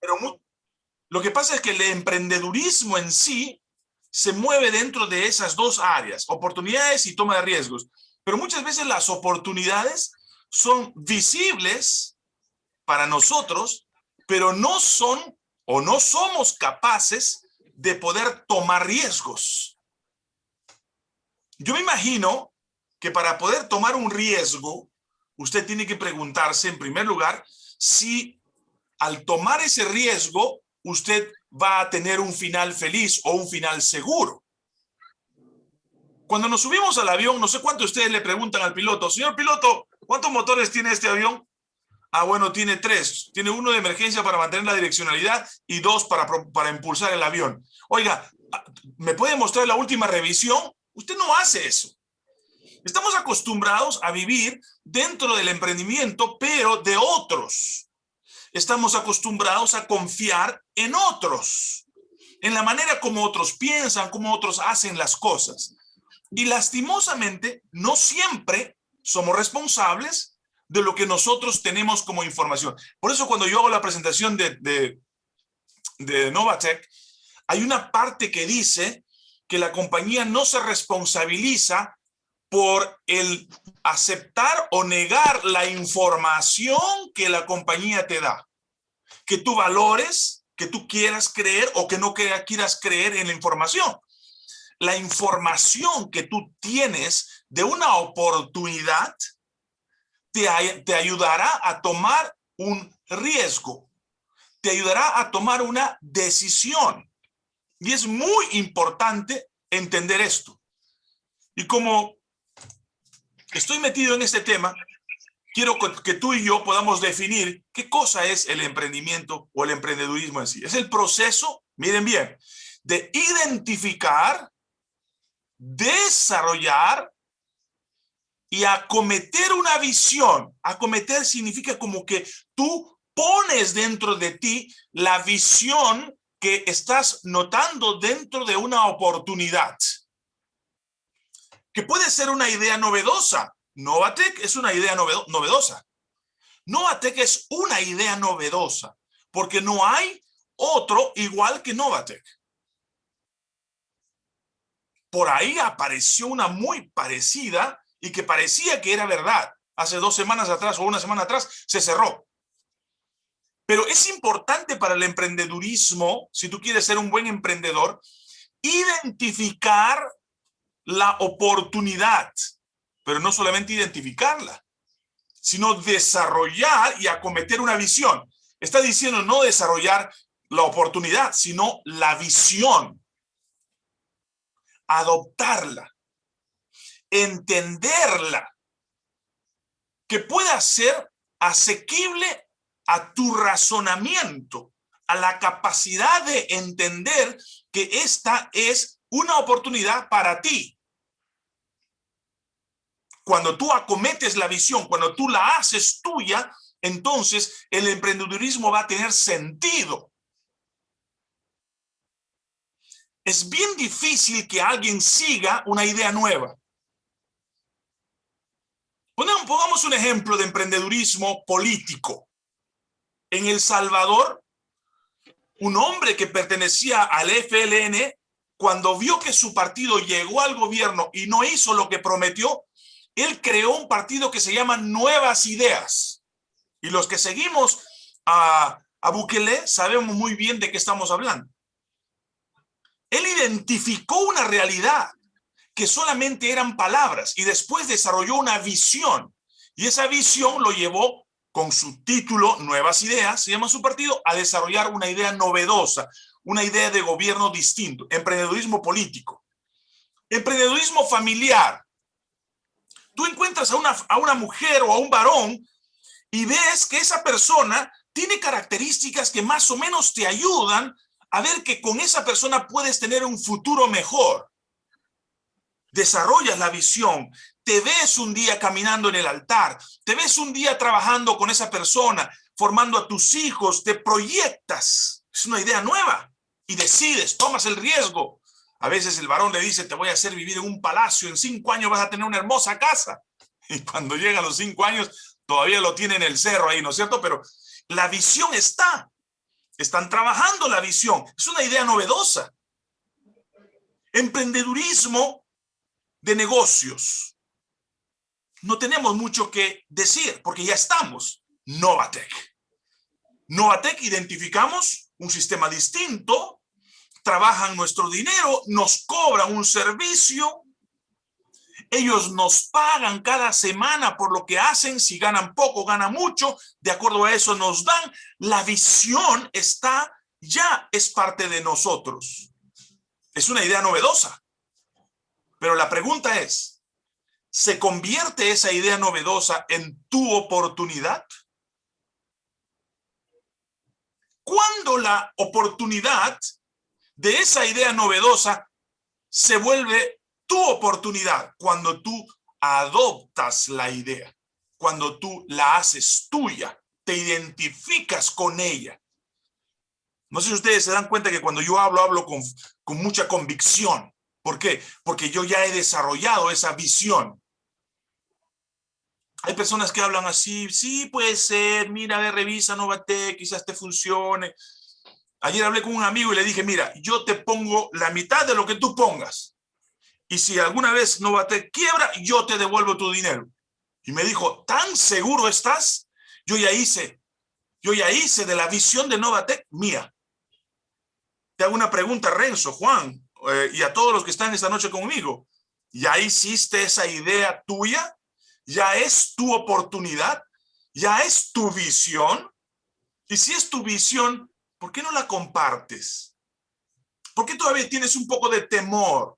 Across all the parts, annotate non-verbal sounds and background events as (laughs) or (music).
Pero lo que pasa es que el emprendedurismo en sí se mueve dentro de esas dos áreas, oportunidades y toma de riesgos. Pero muchas veces las oportunidades son visibles para nosotros, pero no son o no somos capaces de poder tomar riesgos. Yo me imagino que para poder tomar un riesgo, usted tiene que preguntarse en primer lugar si al tomar ese riesgo usted va a tener un final feliz o un final seguro. Cuando nos subimos al avión, no sé cuánto ustedes le preguntan al piloto, señor piloto, ¿cuántos motores tiene este avión? Ah, bueno, tiene tres. Tiene uno de emergencia para mantener la direccionalidad y dos para, para impulsar el avión. Oiga, ¿me puede mostrar la última revisión? Usted no hace eso. Estamos acostumbrados a vivir dentro del emprendimiento, pero de otros. Estamos acostumbrados a confiar en otros, en la manera como otros piensan, como otros hacen las cosas. Y lastimosamente, no siempre somos responsables de lo que nosotros tenemos como información. Por eso cuando yo hago la presentación de, de, de Novatec, hay una parte que dice que la compañía no se responsabiliza por el aceptar o negar la información que la compañía te da. Que tú valores, que tú quieras creer o que no quieras creer en la información. La información que tú tienes de una oportunidad te, te ayudará a tomar un riesgo. Te ayudará a tomar una decisión. Y es muy importante entender esto. Y como estoy metido en este tema, quiero que tú y yo podamos definir qué cosa es el emprendimiento o el emprendedurismo en sí. Es el proceso, miren bien, de identificar, desarrollar y acometer una visión. Acometer significa como que tú pones dentro de ti la visión que estás notando dentro de una oportunidad. Que puede ser una idea novedosa. Novatec es una idea novedosa. Novatec es una idea novedosa, porque no hay otro igual que Novatec. Por ahí apareció una muy parecida y que parecía que era verdad. Hace dos semanas atrás o una semana atrás se cerró. Pero es importante para el emprendedurismo, si tú quieres ser un buen emprendedor, identificar la oportunidad, pero no solamente identificarla, sino desarrollar y acometer una visión. Está diciendo no desarrollar la oportunidad, sino la visión. Adoptarla, entenderla, que pueda ser asequible a tu razonamiento, a la capacidad de entender que esta es una oportunidad para ti. Cuando tú acometes la visión, cuando tú la haces tuya, entonces el emprendedurismo va a tener sentido. Es bien difícil que alguien siga una idea nueva. Pongamos un ejemplo de emprendedurismo político. En El Salvador, un hombre que pertenecía al FLN, cuando vio que su partido llegó al gobierno y no hizo lo que prometió, él creó un partido que se llama Nuevas Ideas. Y los que seguimos a, a Bukele sabemos muy bien de qué estamos hablando. Él identificó una realidad que solamente eran palabras y después desarrolló una visión. Y esa visión lo llevó con su título Nuevas Ideas, se llama su partido, a desarrollar una idea novedosa, una idea de gobierno distinto, emprendedurismo político, emprendedurismo familiar. Tú encuentras a una, a una mujer o a un varón y ves que esa persona tiene características que más o menos te ayudan a ver que con esa persona puedes tener un futuro mejor. Desarrollas la visión, te ves un día caminando en el altar, te ves un día trabajando con esa persona, formando a tus hijos, te proyectas. Es una idea nueva y decides, tomas el riesgo. A veces el varón le dice, te voy a hacer vivir en un palacio, en cinco años vas a tener una hermosa casa. (laughs) Y cuando llega a los cinco años, todavía lo tiene en el cerro ahí, ¿no es cierto? Pero la visión está. están trabajando la visión. Es una idea novedosa. Emprendedurismo de negocios. No tenemos mucho que decir porque ya estamos. Novatec. Novatec identificamos un sistema distinto, trabajan nuestro dinero, nos cobran un servicio, ellos nos pagan cada semana por lo que hacen, si ganan poco, ganan mucho, de acuerdo a eso nos dan. La visión está, ya es parte de nosotros. Es una idea novedosa. Pero la pregunta es, ¿se convierte esa idea novedosa en tu oportunidad? ¿Cuándo la oportunidad de esa idea novedosa se vuelve tu oportunidad cuando tú adoptas la idea, cuando tú la haces tuya, te identificas con ella. No sé si ustedes se dan cuenta que cuando yo hablo, hablo con, con mucha convicción. ¿Por qué? Porque yo ya he desarrollado esa visión. Hay personas que hablan así, sí, puede ser, mira, ve, revisa Novate, quizás te funcione. Ayer hablé con un amigo y le dije, mira, yo te pongo la mitad de lo que tú pongas y si alguna vez Novatec quiebra, yo te devuelvo tu dinero. Y me dijo, ¿tan seguro estás? Yo ya hice, yo ya hice de la visión de Novatec mía. Te hago una pregunta, Renzo, Juan, eh, y a todos los que están esta noche conmigo. ¿Ya hiciste esa idea tuya? ¿Ya es tu oportunidad? ¿Ya es tu visión? Y si es tu visión, ¿por qué no la compartes? ¿Por qué todavía tienes un poco de temor?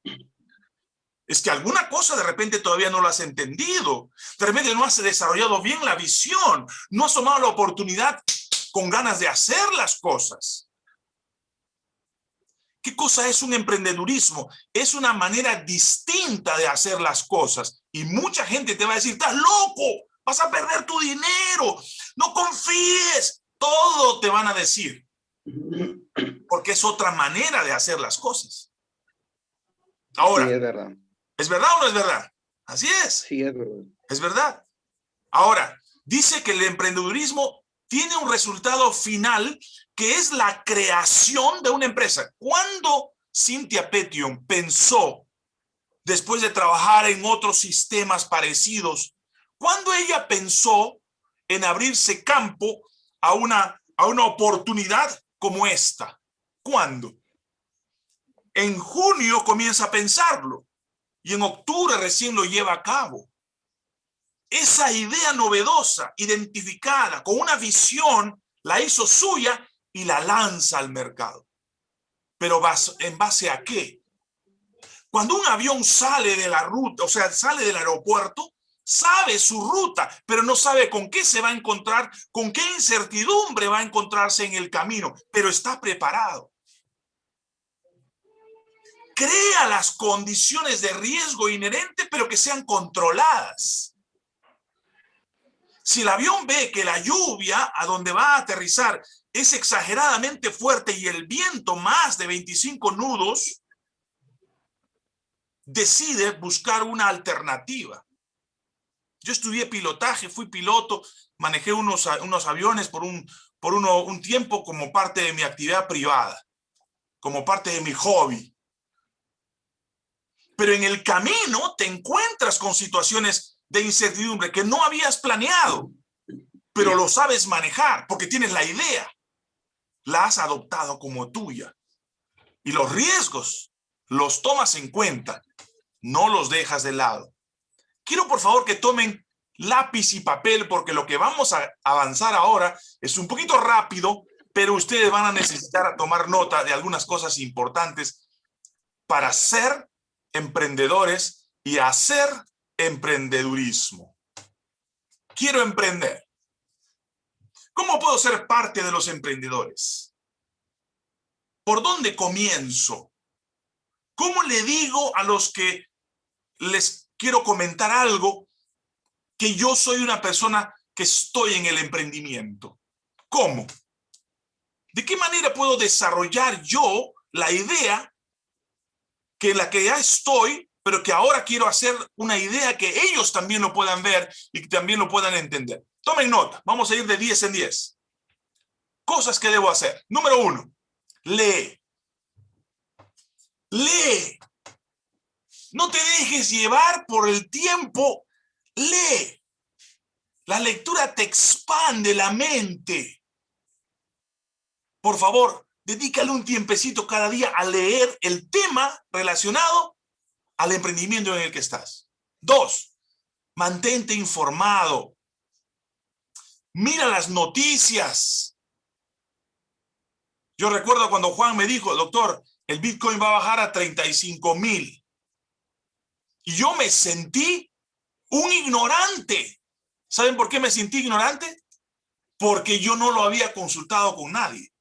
es que alguna cosa de repente todavía no lo has entendido. De repente no has desarrollado bien la visión. No has tomado la oportunidad con ganas de hacer las cosas. ¿Qué cosa es un emprendedurismo? Es una manera distinta de hacer las cosas. Y mucha gente te va a decir, estás loco, vas a perder tu dinero, no confíes. Todo te van a decir. Porque es otra manera de hacer las cosas. Ahora, sí, es verdad. ¿Es verdad o no es verdad? Así es. Sí, es verdad. Es verdad. Ahora, dice que el emprendedurismo tiene un resultado final que es la creación de una empresa. ¿Cuándo Cynthia Petion pensó, después de trabajar en otros sistemas parecidos, cuando ella pensó en abrirse campo a una, a una oportunidad como esta? ¿Cuándo? En junio comienza a pensarlo y en octubre recién lo lleva a cabo. Esa idea novedosa, identificada, con una visión, la hizo suya y la lanza al mercado. Pero ¿en base a qué? Cuando un avión sale de la ruta, o sea, sale del aeropuerto, sabe su ruta, pero no sabe con qué se va a encontrar, con qué incertidumbre va a encontrarse en el camino, pero está preparado crea las condiciones de riesgo inherente, pero que sean controladas. Si el avión ve que la lluvia a donde va a aterrizar es exageradamente fuerte y el viento más de 25 nudos, decide buscar una alternativa. Yo estudié pilotaje, fui piloto, manejé unos, unos aviones por, un, por uno, un tiempo como parte de mi actividad privada, como parte de mi hobby pero en el camino te encuentras con situaciones de incertidumbre que no habías planeado, pero lo sabes manejar porque tienes la idea. La has adoptado como tuya. Y los riesgos los tomas en cuenta, no los dejas de lado. Quiero por favor que tomen lápiz y papel porque lo que vamos a avanzar ahora es un poquito rápido, pero ustedes van a necesitar tomar nota de algunas cosas importantes para ser emprendedores y hacer emprendedurismo. Quiero emprender. ¿Cómo puedo ser parte de los emprendedores? ¿Por dónde comienzo? ¿Cómo le digo a los que les quiero comentar algo que yo soy una persona que estoy en el emprendimiento? ¿Cómo? ¿De qué manera puedo desarrollar yo la idea que la que ya estoy, pero que ahora quiero hacer una idea que ellos también lo puedan ver y que también lo puedan entender. Tomen nota, vamos a ir de 10 en 10. cosas que debo hacer. Número uno, lee. Lee. No te dejes llevar por el tiempo. Lee. La lectura te expande la mente. Por favor, dedícale un tiempecito cada día a leer el tema relacionado al emprendimiento en el que estás. Dos, mantente informado. Mira las noticias. Yo recuerdo cuando Juan me dijo, doctor, el Bitcoin va a bajar a 35 mil. Y yo me sentí un ignorante. ¿Saben por qué me sentí ignorante? Porque yo no lo había consultado con nadie.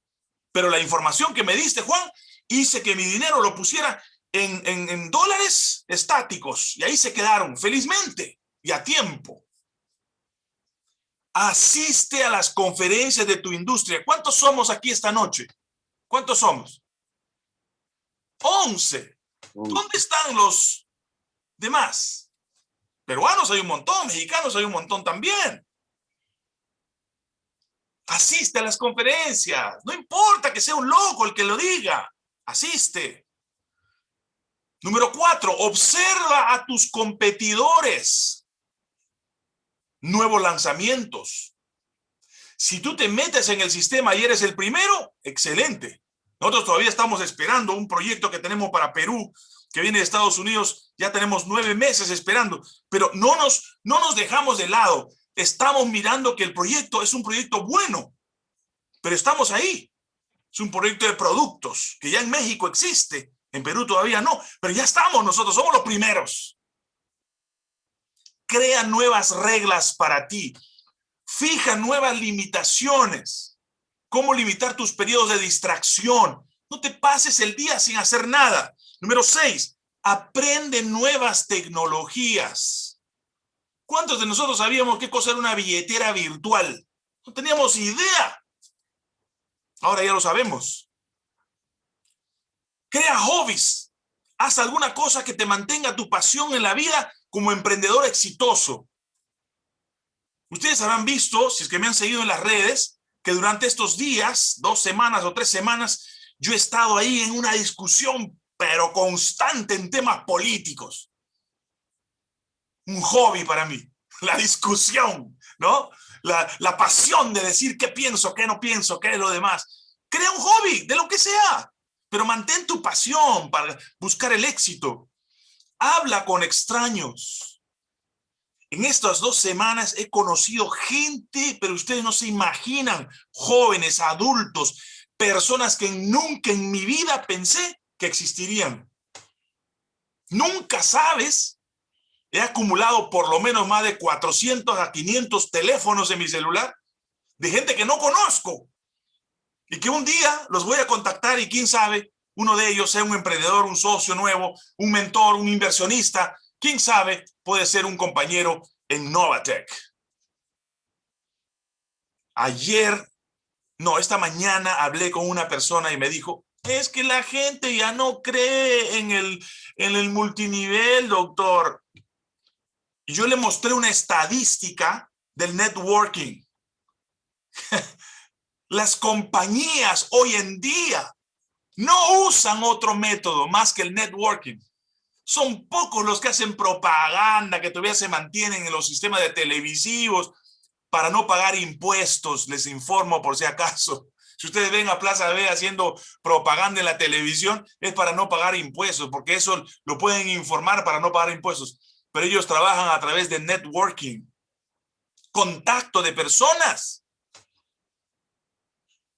Pero la información que me diste, Juan, hice que mi dinero lo pusiera en, en dólares estáticos. Y ahí se quedaron, felizmente, y a tiempo. Asiste a las conferencias de tu industria. ¿Cuántos somos aquí esta noche? ¿Cuántos somos? 11. ¿Dónde están los demás? Peruanos hay un montón, mexicanos hay un montón también. Asiste a las conferencias. No importa que sea un loco el que lo diga. Asiste. Número cuatro, observa a tus competidores. Nuevos lanzamientos. Si tú te metes en el sistema y eres el primero, excelente. Nosotros todavía estamos esperando un proyecto que tenemos para Perú, que viene de Estados Unidos, ya tenemos nueve meses esperando, pero no nos, no nos dejamos de lado. Estamos mirando que el proyecto es un proyecto bueno, pero estamos ahí. Es un proyecto de productos que ya en México existe, en Perú todavía no, pero ya estamos nosotros, somos los primeros. Crea nuevas reglas para ti. Fija nuevas limitaciones. ¿Cómo limitar tus periodos de distracción? No te pases el día sin hacer nada. Número seis, aprende nuevas tecnologías. ¿Cuántos de nosotros sabíamos qué cosa era una billetera virtual? No teníamos idea. Ahora ya lo sabemos. Crea hobbies. Haz alguna cosa que te mantenga tu pasión en la vida como emprendedor exitoso. Ustedes habrán visto, si es que me han seguido en las redes, que durante estos días, dos semanas o tres semanas, yo he estado ahí en una discusión, pero constante en temas políticos. Un hobby para mí, (laughs) la discusión, ¿no? La, la pasión de decir qué pienso, qué no pienso, qué es lo demás. Crea un hobby, de lo que sea, pero mantén tu pasión para buscar el éxito. Habla con extraños en estas dos semanas he conocido gente, pero ustedes no se imaginan, jóvenes, adultos, personas que nunca en mi vida pensé que existirían. Nunca sabes, he acumulado por lo menos más de 400 a 500 teléfonos en mi celular de gente que no conozco y que un día los voy a contactar y quién sabe, uno de ellos sea un emprendedor, un socio nuevo, un mentor, un inversionista, quién sabe, puede ser un compañero en Novatec. Ayer, no, esta mañana hablé con una persona y me dijo, es que la gente ya no cree en el, en el multinivel, doctor. Yo le mostré una estadística del networking. (laughs) Las compañías hoy en día no usan otro método más que el networking. Son pocos los que hacen propaganda, que todavía se mantienen en los sistemas de televisivos para no pagar impuestos, les informo por si acaso. Si ustedes ven a Plaza B haciendo propaganda en la televisión, es para no pagar impuestos, porque eso lo pueden informar para no pagar impuestos. Pero ellos trabajan a través de networking, contacto de personas.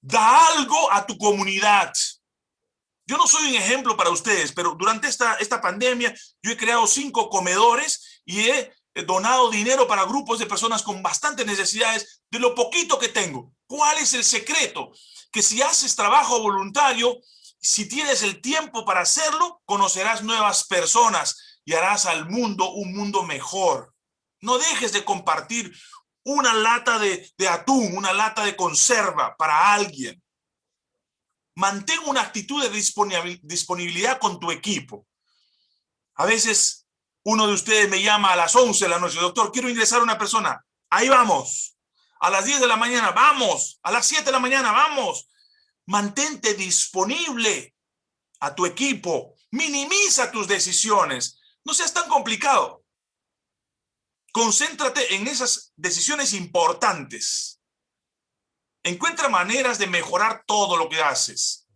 Da algo a tu comunidad. Yo no soy un ejemplo para ustedes, pero durante esta, esta pandemia yo he creado cinco comedores y he donado dinero para grupos de personas con bastantes necesidades de lo poquito que tengo. ¿Cuál es el secreto? Que si haces trabajo voluntario, si tienes el tiempo para hacerlo, conocerás nuevas personas y harás al mundo un mundo mejor. No dejes de compartir una lata de, atún, una lata de conserva para alguien mantén una actitud de disponibilidad con tu equipo. A veces uno de ustedes me llama a las 11 de la noche, doctor, quiero ingresar a una persona. Ahí vamos. A las 10 de la mañana, vamos. A las 7 de la mañana, vamos. Mantente disponible a tu equipo. Minimiza tus decisiones. No seas tan complicado. Concéntrate en esas decisiones importantes. Encuentra maneras de mejorar todo lo que haces.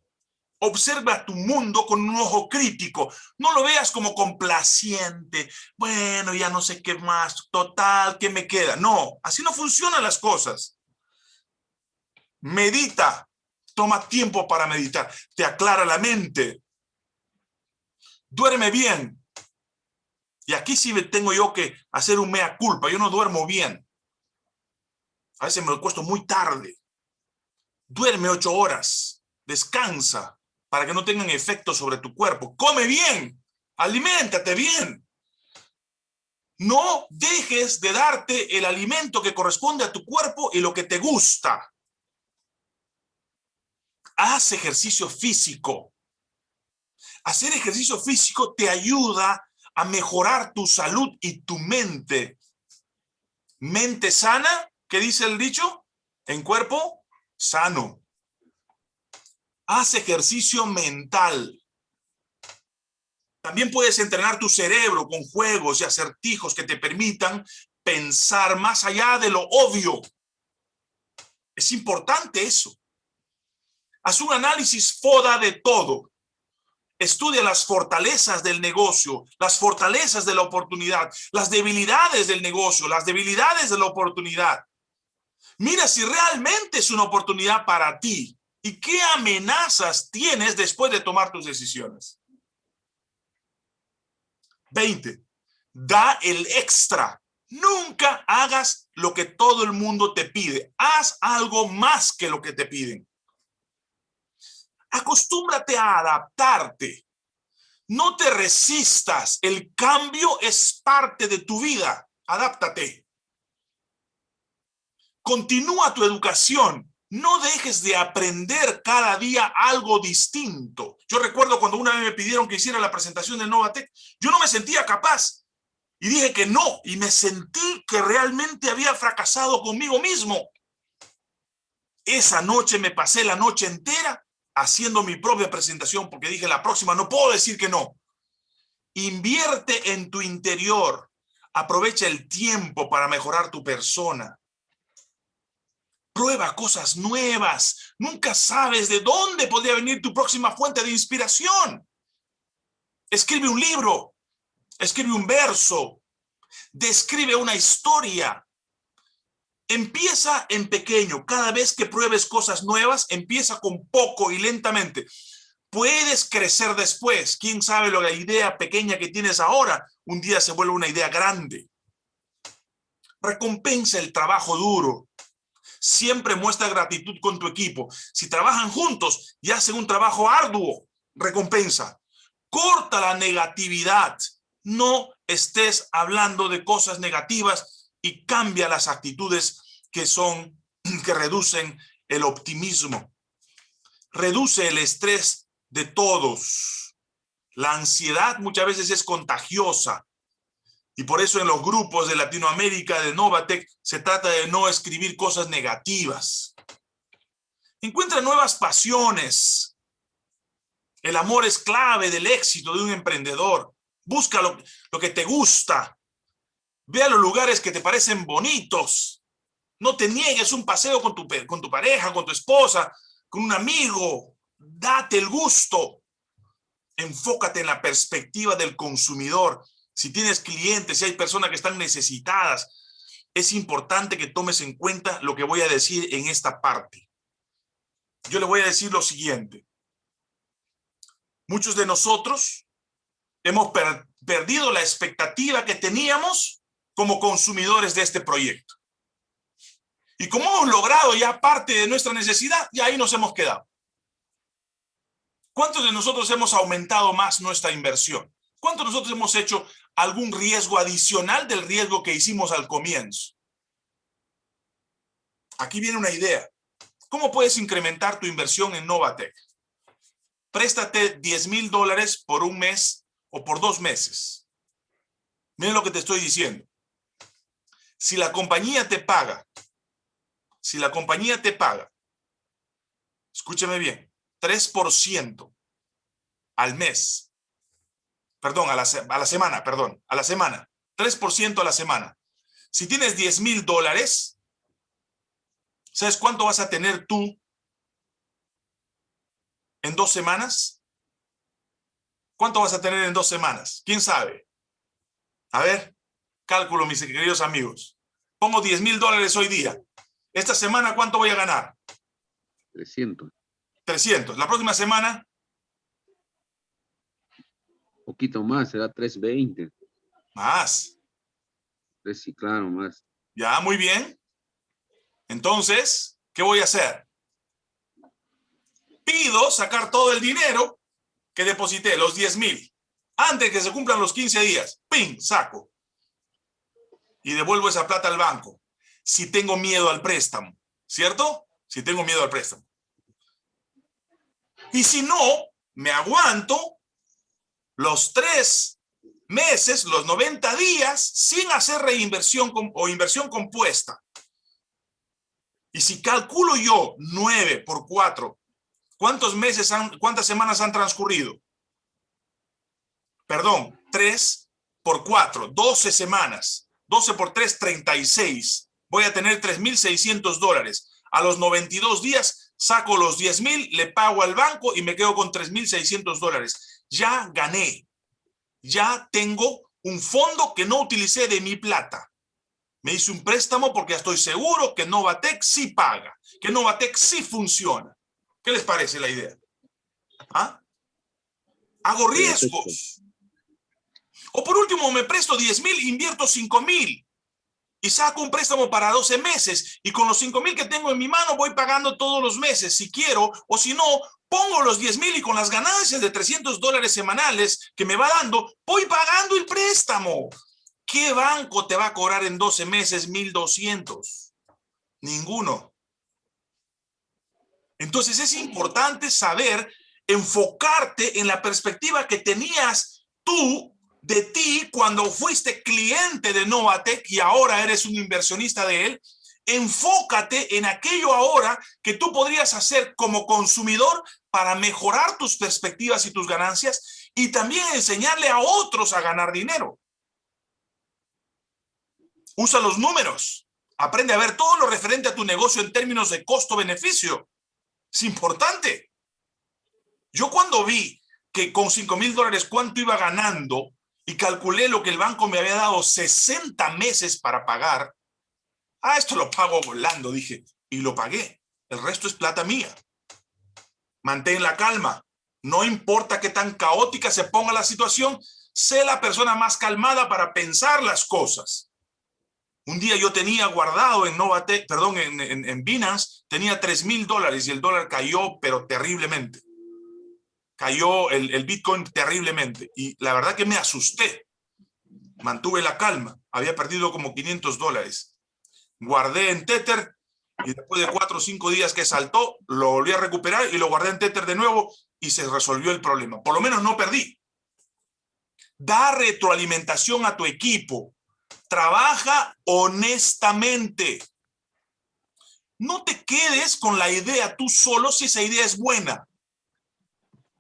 Observa tu mundo con un ojo crítico. No lo veas como complaciente. Bueno, ya no sé qué más. Total, ¿qué me queda? No, así no funcionan las cosas. Medita. Toma tiempo para meditar. Te aclara la mente. Duerme bien. Y aquí sí tengo yo que hacer un mea culpa. Yo no duermo bien. A veces me lo cuesto muy tarde. Duerme ocho horas. Descansa para que no tengan efecto sobre tu cuerpo. Come bien, aliméntate bien. No dejes de darte el alimento que corresponde a tu cuerpo y lo que te gusta. Haz ejercicio físico. Hacer ejercicio físico te ayuda a mejorar tu salud y tu mente. Mente sana, ¿qué dice el dicho? En cuerpo sano. Haz ejercicio mental. También puedes entrenar tu cerebro con juegos y acertijos que te permitan pensar más allá de lo obvio. Es importante eso. Haz un análisis foda de todo. Estudia las fortalezas del negocio, las fortalezas de la oportunidad, las debilidades del negocio, las debilidades de la oportunidad. Mira si realmente es una oportunidad para ti. ¿Y qué amenazas tienes después de tomar tus decisiones? 20. Da el extra. Nunca hagas lo que todo el mundo te pide. Haz algo más que lo que te piden. Acostúmbrate a adaptarte. No te resistas. El cambio es parte de tu vida. Adáptate. Continúa tu educación. No dejes de aprender cada día algo distinto. Yo recuerdo cuando una vez me pidieron que hiciera la presentación de Novatec, yo no me sentía capaz. Y dije que no, y me sentí que realmente había fracasado conmigo mismo. Esa noche me pasé la noche entera haciendo mi propia presentación porque dije la próxima no puedo decir que no. Invierte en tu interior. Aprovecha el tiempo para mejorar tu persona. Prueba cosas nuevas. Nunca sabes de dónde podría venir tu próxima fuente de inspiración. Escribe un libro. Escribe un verso. Describe una historia. Empieza en pequeño. Cada vez que pruebes cosas nuevas, empieza con poco y lentamente. Puedes crecer después. Quién sabe lo la idea pequeña que tienes ahora, un día se vuelve una idea grande. Recompensa el trabajo duro. Siempre muestra gratitud con tu equipo. Si trabajan juntos y hacen un trabajo arduo, recompensa. Corta la negatividad. No estés hablando de cosas negativas y cambia las actitudes que son, (clears throat) que reducen el optimismo. Reduce el estrés de todos. La ansiedad muchas veces es contagiosa. Y por eso en los grupos de Latinoamérica de Novatec se trata de no escribir cosas negativas. Encuentra nuevas pasiones. El amor es clave del éxito de un emprendedor. Busca lo, lo que te gusta. Ve a los lugares que te parecen bonitos. No te niegues un paseo con tu, con tu pareja, con tu esposa, con un amigo. Date el gusto. Enfócate en la perspectiva del consumidor si tienes clientes, si hay personas que están necesitadas, es importante que tomes en cuenta lo que voy a decir en esta parte. Yo le voy a decir lo siguiente. Muchos de nosotros hemos perdido la expectativa que teníamos como consumidores de este proyecto. Y como hemos logrado ya parte de nuestra necesidad, y ahí nos hemos quedado. ¿Cuántos de nosotros hemos aumentado más nuestra inversión? ¿Cuántos nosotros hemos hecho algún riesgo adicional del riesgo que hicimos al comienzo? Aquí viene una idea. ¿Cómo puedes incrementar tu inversión en Novatec? Préstate 10 mil dólares por un mes o por dos meses. Miren lo que te estoy diciendo. Si la compañía te paga si la compañía te paga, escúcheme bien, 3% al mes, perdón, a la, a la semana, perdón, a la semana, 3% a la semana. Si tienes 10 mil dólares, ¿sabes cuánto vas a tener tú en dos semanas? ¿Cuánto vas a tener en dos semanas? ¿Quién sabe? A ver, cálculo, mis queridos amigos. Pongo 10 mil dólares hoy día. Esta semana, ¿cuánto voy a ganar? 300. 300. La próxima semana. Poquito más, será 320. Más. Sí, claro, más. Ya, muy bien. Entonces, ¿qué voy a hacer? Pido sacar todo el dinero que deposité, los 10 mil, antes que se cumplan los 15 días. ¡Ping! Saco. Y devuelvo esa plata al banco. Si tengo miedo al préstamo, ¿cierto? Si tengo miedo al préstamo. Y si no, me aguanto los tres meses, los 90 días, sin hacer reinversión o inversión compuesta. Y si calculo yo 9 por 4, ¿cuántos meses, han, cuántas semanas han transcurrido? Perdón, 3 por 4, 12 semanas. 12 por 3, 36. Voy a tener 3.600 dólares. A los 92 días saco los 10.000, le pago al banco y me quedo con 3.600 dólares. Ya gané ya tengo un fondo que no utilicé de mi plata. Me hice un préstamo porque estoy seguro que Novatec sí paga, que Novatec sí funciona. ¿Qué les parece la idea? ¿Ah? Hago riesgos. O por último, me presto 10 mil, invierto 5 mil y saco un préstamo para 12 meses y con los 5 mil que tengo en mi mano voy pagando todos los meses si quiero o si no, pongo los 10 mil y con las ganancias de 300 dólares semanales que me va dando, voy pagando el préstamo. ¿Qué banco te va a cobrar en 12 meses 1200? Ninguno. Entonces es importante saber enfocarte en la perspectiva que tenías tú de ti cuando fuiste cliente de Novatec y ahora eres un inversionista de él, enfócate en aquello ahora que tú podrías hacer como consumidor para mejorar tus perspectivas y tus ganancias y también enseñarle a otros a ganar dinero. Usa los números. Aprende a ver todo lo referente a tu negocio en términos de costo-beneficio. Es importante. Yo cuando vi que con 5 mil dólares cuánto iba ganando, y calculé lo que el banco me había dado 60 meses para pagar. Ah, esto lo pago volando, dije, y lo pagué. El resto es plata mía. Mantén la calma. No importa qué tan caótica se ponga la situación, sé la persona más calmada para pensar las cosas. Un día yo tenía guardado en Novate, perdón, en, en, en Binance, tenía 3 mil dólares y el dólar cayó, pero terriblemente cayó el, Bitcoin terriblemente y la verdad que me asusté. Mantuve la calma, había perdido como 500 dólares. Guardé en Tether y después de cuatro o cinco días que saltó, lo volví a recuperar y lo guardé en Tether de nuevo y se resolvió el problema. Por lo menos no perdí. Da retroalimentación a tu equipo. Trabaja honestamente. No te quedes con la idea tú solo si esa idea es buena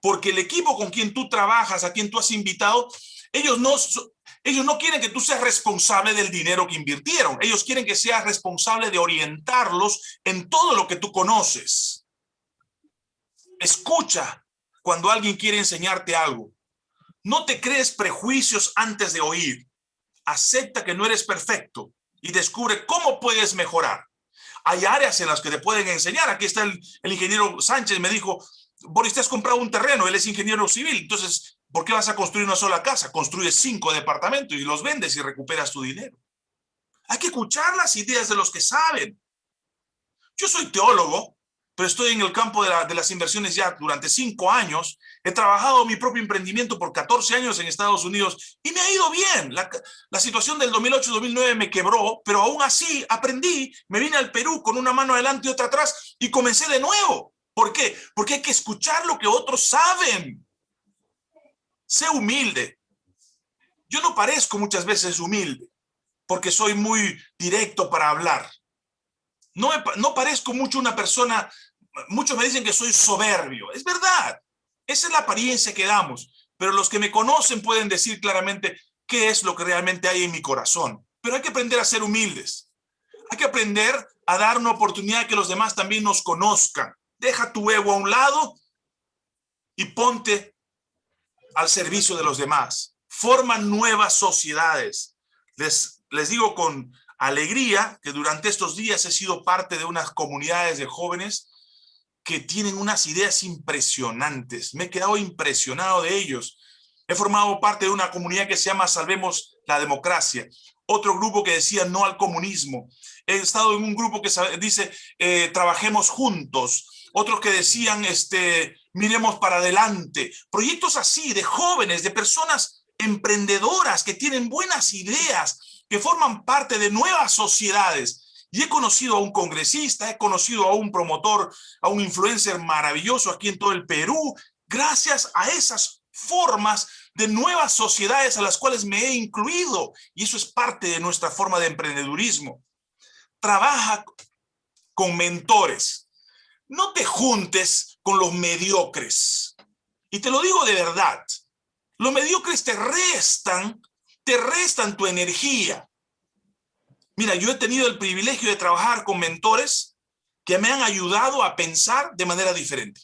porque el equipo con quien tú trabajas, a quien tú has invitado, ellos no, ellos no quieren que tú seas responsable del dinero que invirtieron. Ellos quieren que seas responsable de orientarlos en todo lo que tú conoces. Escucha cuando alguien quiere enseñarte algo. No te crees prejuicios antes de oír. Acepta que no eres perfecto y descubre cómo puedes mejorar. Hay áreas en las que te pueden enseñar. Aquí está el, ingeniero Sánchez, me dijo, Boris, te has comprado un terreno, él es ingeniero civil, entonces, ¿por qué vas a construir una sola casa? Construyes cinco departamentos y los vendes y recuperas tu dinero. Hay que escuchar las ideas de los que saben. Yo soy teólogo, pero estoy en el campo de, las inversiones ya durante cinco años. He trabajado mi propio emprendimiento por 14 años en Estados Unidos y me ha ido bien. La, la situación del 2008-2009 me quebró, pero aún así aprendí, me vine al Perú con una mano adelante y otra atrás y comencé de nuevo. ¿Por qué? Porque hay que escuchar lo que otros saben. Sé humilde. Yo no parezco muchas veces humilde porque soy muy directo para hablar. No, no parezco mucho una persona, muchos me dicen que soy soberbio. Es verdad, esa es la apariencia que damos. Pero los que me conocen pueden decir claramente qué es lo que realmente hay en mi corazón. Pero hay que aprender a ser humildes. Hay que aprender a dar una oportunidad que los demás también nos conozcan. Deja tu ego a un lado y ponte al servicio de los demás. Forma nuevas sociedades. Les, les digo con alegría que durante estos días he sido parte de unas comunidades de jóvenes que tienen unas ideas impresionantes. Me he quedado impresionado de ellos. He formado parte de una comunidad que se llama Salvemos la Democracia. Otro grupo que decía no al comunismo. He estado en un grupo que dice eh, trabajemos juntos. Otros que decían este, miremos para adelante. Proyectos así de jóvenes, de personas emprendedoras que tienen buenas ideas, que forman parte de nuevas sociedades y he conocido a un congresista, he conocido a un promotor, a un influencer maravilloso aquí en todo el Perú, gracias a esas formas de nuevas sociedades a las cuales me he incluido. Y eso es parte de nuestra forma de emprendedurismo. Trabaja con mentores. No te juntes con los mediocres. Y te lo digo de verdad. Los mediocres te restan, te restan tu energía. Mira, yo he tenido el privilegio de trabajar con mentores que me han ayudado a pensar de manera diferente.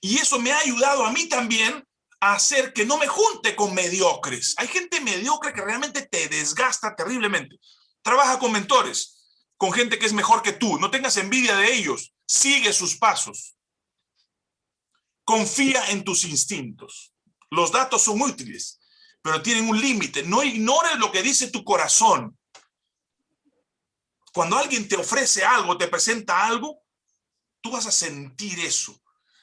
Y eso me ha ayudado a mí también a hacer que no me junte con mediocres. Hay gente mediocre que realmente te desgasta terriblemente. Trabaja con mentores, con gente que es mejor que tú. No tengas envidia de ellos. Sigue sus pasos. Confía en tus instintos. Los datos son útiles, pero tienen un límite. No ignores lo que dice tu corazón. Cuando alguien te ofrece algo, te presenta algo, tú vas a sentir eso.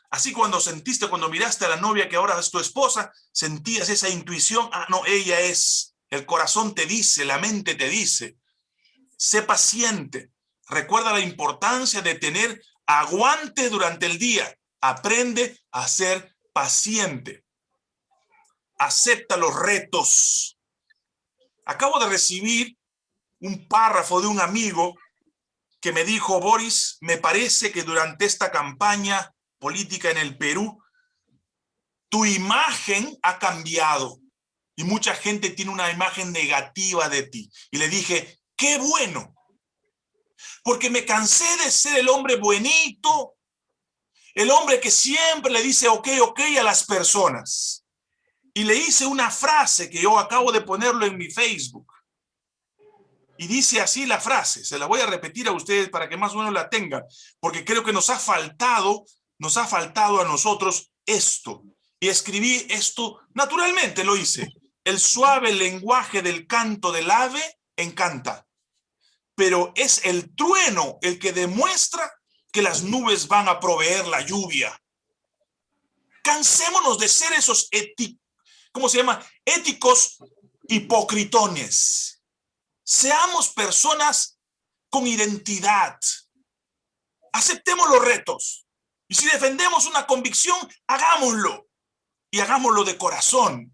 Así cuando sentiste, cuando miraste a la novia que ahora es tu esposa, sentías esa intuición, ah, no, ella es, el corazón te dice, la mente te dice. Sé paciente. Recuerda la importancia de tener aguante durante el día. Aprende a ser paciente. Acepta los retos. Acabo de recibir un párrafo de un amigo que me dijo, Boris, me parece que durante esta campaña política en el Perú, tu imagen ha cambiado y mucha gente tiene una imagen negativa de ti. Y le dije, qué bueno, porque me cansé de ser el hombre buenito, el hombre que siempre le dice ok, ok a las personas. Y le hice una frase que yo acabo de ponerlo en mi Facebook. Y dice así la frase, se la voy a repetir a ustedes para que más o menos la tengan, porque creo que nos ha faltado, nos ha faltado a nosotros esto. Y escribí esto, naturalmente lo hice. El suave lenguaje del canto del ave encanta, pero es el trueno el que demuestra que las nubes van a proveer la lluvia. Cansémonos de ser esos éticos, ¿cómo se llama? Éticos hipocritones Seamos personas con identidad. Aceptemos los retos. Y si defendemos una convicción, hagámoslo. Y hagámoslo de corazón.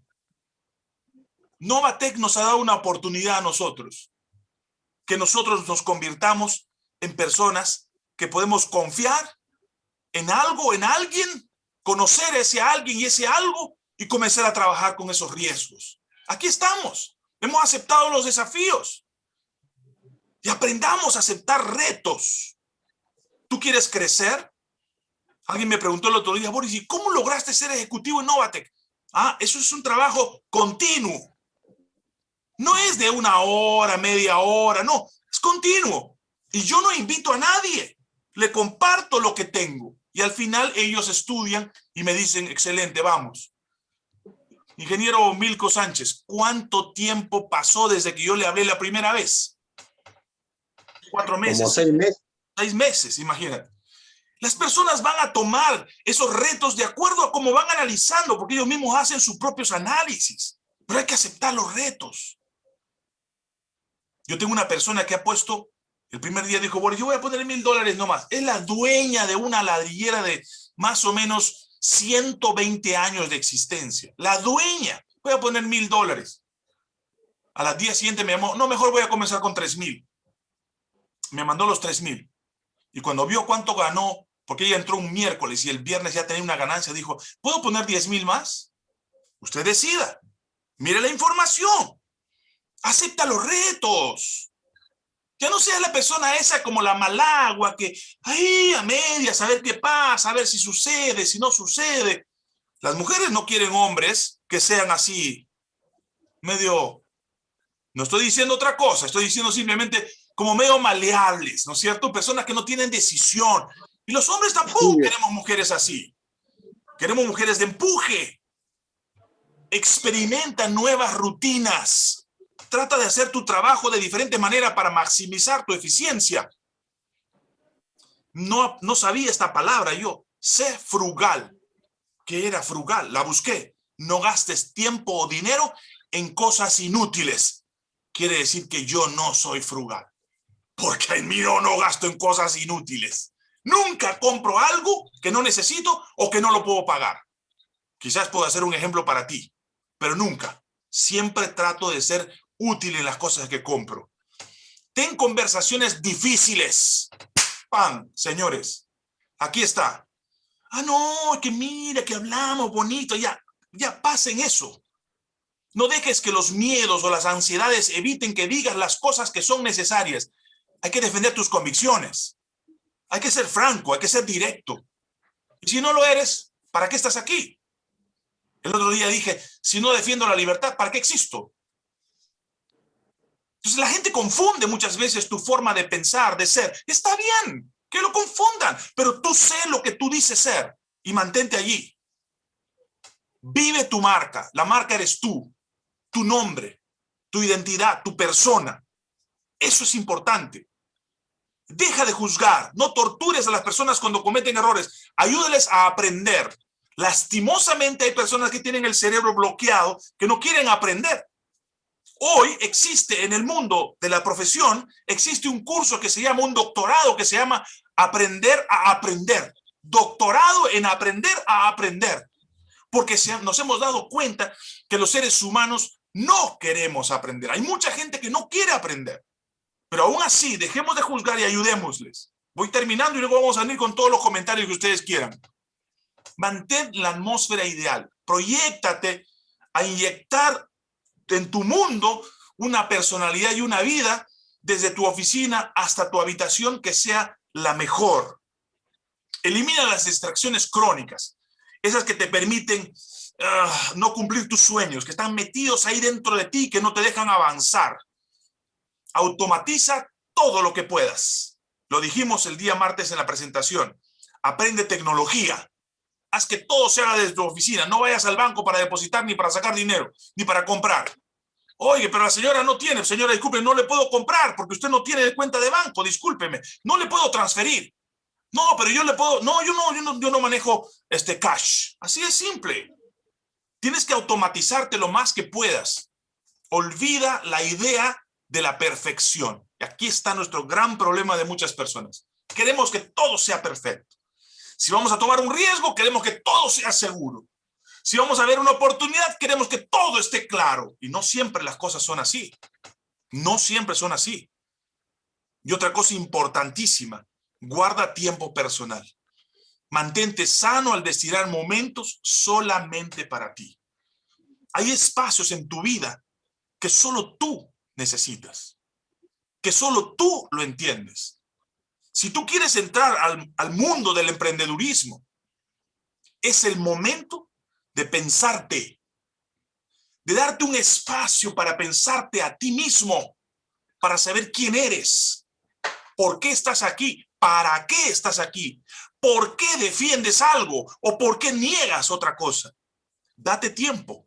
Novatec nos ha dado una oportunidad a nosotros. Que nosotros nos convirtamos en personas que podemos confiar en algo, en alguien, conocer ese alguien y ese algo y comenzar a trabajar con esos riesgos. Aquí estamos. Hemos aceptado los desafíos y aprendamos a aceptar retos. ¿Tú quieres crecer? Alguien me preguntó el otro día, Boris, ¿y cómo lograste ser ejecutivo en Novatec? Ah, eso es un trabajo continuo. No es de una hora, media hora, no, es continuo. Y yo no invito a nadie, le comparto lo que tengo. Y al final ellos estudian y me dicen, excelente, vamos. Ingeniero Milko Sánchez, ¿cuánto tiempo pasó desde que yo le hablé la primera vez? cuatro meses. Como seis meses. Seis meses, imagínate. Las personas van a tomar esos retos de acuerdo a cómo van analizando, porque ellos mismos hacen sus propios análisis. Pero hay que aceptar los retos. Yo tengo una persona que ha puesto, el primer día dijo, bueno, yo voy a poner mil dólares nomás. Es la dueña de una ladrillera de más o menos 120 años de existencia. La dueña. Voy a poner mil dólares. A las días siguientes me llamó, no, mejor voy a comenzar con tres mil. me mandó los tres mil. Y cuando vio cuánto ganó, porque ella entró un miércoles y el viernes ya tenía una ganancia, dijo, ¿puedo poner 10 mil más? Usted decida. Mire la información. Acepta los retos. Ya no sea la persona esa como la malagua que ahí a medias, a ver qué pasa, a ver si sucede, si no sucede. Las mujeres no quieren hombres que sean así, medio... No estoy diciendo otra cosa, estoy diciendo simplemente como medio maleables, ¿no es cierto? Personas que no tienen decisión. Y los hombres tampoco queremos mujeres así. Queremos mujeres de empuje. Experimenta nuevas rutinas. Trata de hacer tu trabajo de diferente manera para maximizar tu eficiencia. No, no sabía esta palabra yo. Sé frugal. ¿Qué era frugal? La busqué. No gastes tiempo o dinero en cosas inútiles. Quiere decir que yo no soy frugal porque en mí no, no gasto en cosas inútiles. Nunca compro algo que no necesito o que no lo puedo pagar. Quizás puedo hacer un ejemplo para ti, pero nunca. Siempre trato de ser útil en las cosas que compro. Ten conversaciones difíciles. Pan, señores. Aquí está. Ah, no, que mira, que hablamos bonito. Ya, ya pasen eso. No dejes que los miedos o las ansiedades eviten que digas las cosas que son necesarias. Hay que defender tus convicciones. Hay que ser franco, hay que ser directo. Y si no lo eres, ¿para qué estás aquí? El otro día dije, si no defiendo la libertad, ¿para qué existo? Entonces la gente confunde muchas veces tu forma de pensar, de ser. Está bien, que lo confundan, pero tú sé lo que tú dices ser y mantente allí. Vive tu marca, la marca eres tú, tu nombre, tu identidad, tu persona. Eso es importante. Deja de juzgar, no tortures a las personas cuando cometen errores, ayúdales a aprender. Lastimosamente hay personas que tienen el cerebro bloqueado, que no quieren aprender. Hoy existe en el mundo de la profesión, existe un curso que se llama, un doctorado que se llama Aprender a Aprender. Doctorado en aprender a aprender. Porque nos hemos dado cuenta que los seres humanos no queremos aprender. Hay mucha gente que no quiere aprender. Pero aún así, dejemos de juzgar y ayudémosles. Voy terminando y luego vamos a venir con todos los comentarios que ustedes quieran. Mantén la atmósfera ideal. Proyéctate a inyectar en tu mundo una personalidad y una vida desde tu oficina hasta tu habitación que sea la mejor. Elimina las distracciones crónicas, esas que te permiten ah, no cumplir tus sueños, que están metidos ahí dentro de ti, que no te dejan avanzar. Automatiza todo lo que puedas. Lo dijimos el día martes en la presentación. Aprende tecnología. Haz que todo se haga desde tu oficina. No vayas al banco para depositar, ni para sacar dinero, ni para comprar. Oye, pero la señora no tiene. Señora, disculpe, no le puedo comprar porque usted no tiene cuenta de banco. Discúlpeme. No le puedo transferir. No, pero yo le puedo... No, yo no, yo no, yo no manejo este cash. Así es simple. Tienes que automatizarte lo más que puedas. Olvida la idea de la perfección. Y aquí está nuestro gran problema de muchas personas. Queremos que todo sea perfecto. Si vamos a tomar un riesgo, queremos que todo sea seguro. Si vamos a ver una oportunidad, queremos que todo esté claro. Y no siempre las cosas son así. No siempre son así. Y otra cosa importantísima, guarda tiempo personal. Mantente sano al destinar momentos solamente para ti. Hay espacios en tu vida que solo tú necesitas, que solo tú lo entiendes. Si tú quieres entrar al, al mundo del emprendedurismo, es el momento de pensarte, de darte un espacio para pensarte a ti mismo, para saber quién eres, por qué estás aquí, para qué estás aquí, por qué defiendes algo o por qué niegas otra cosa. Date tiempo,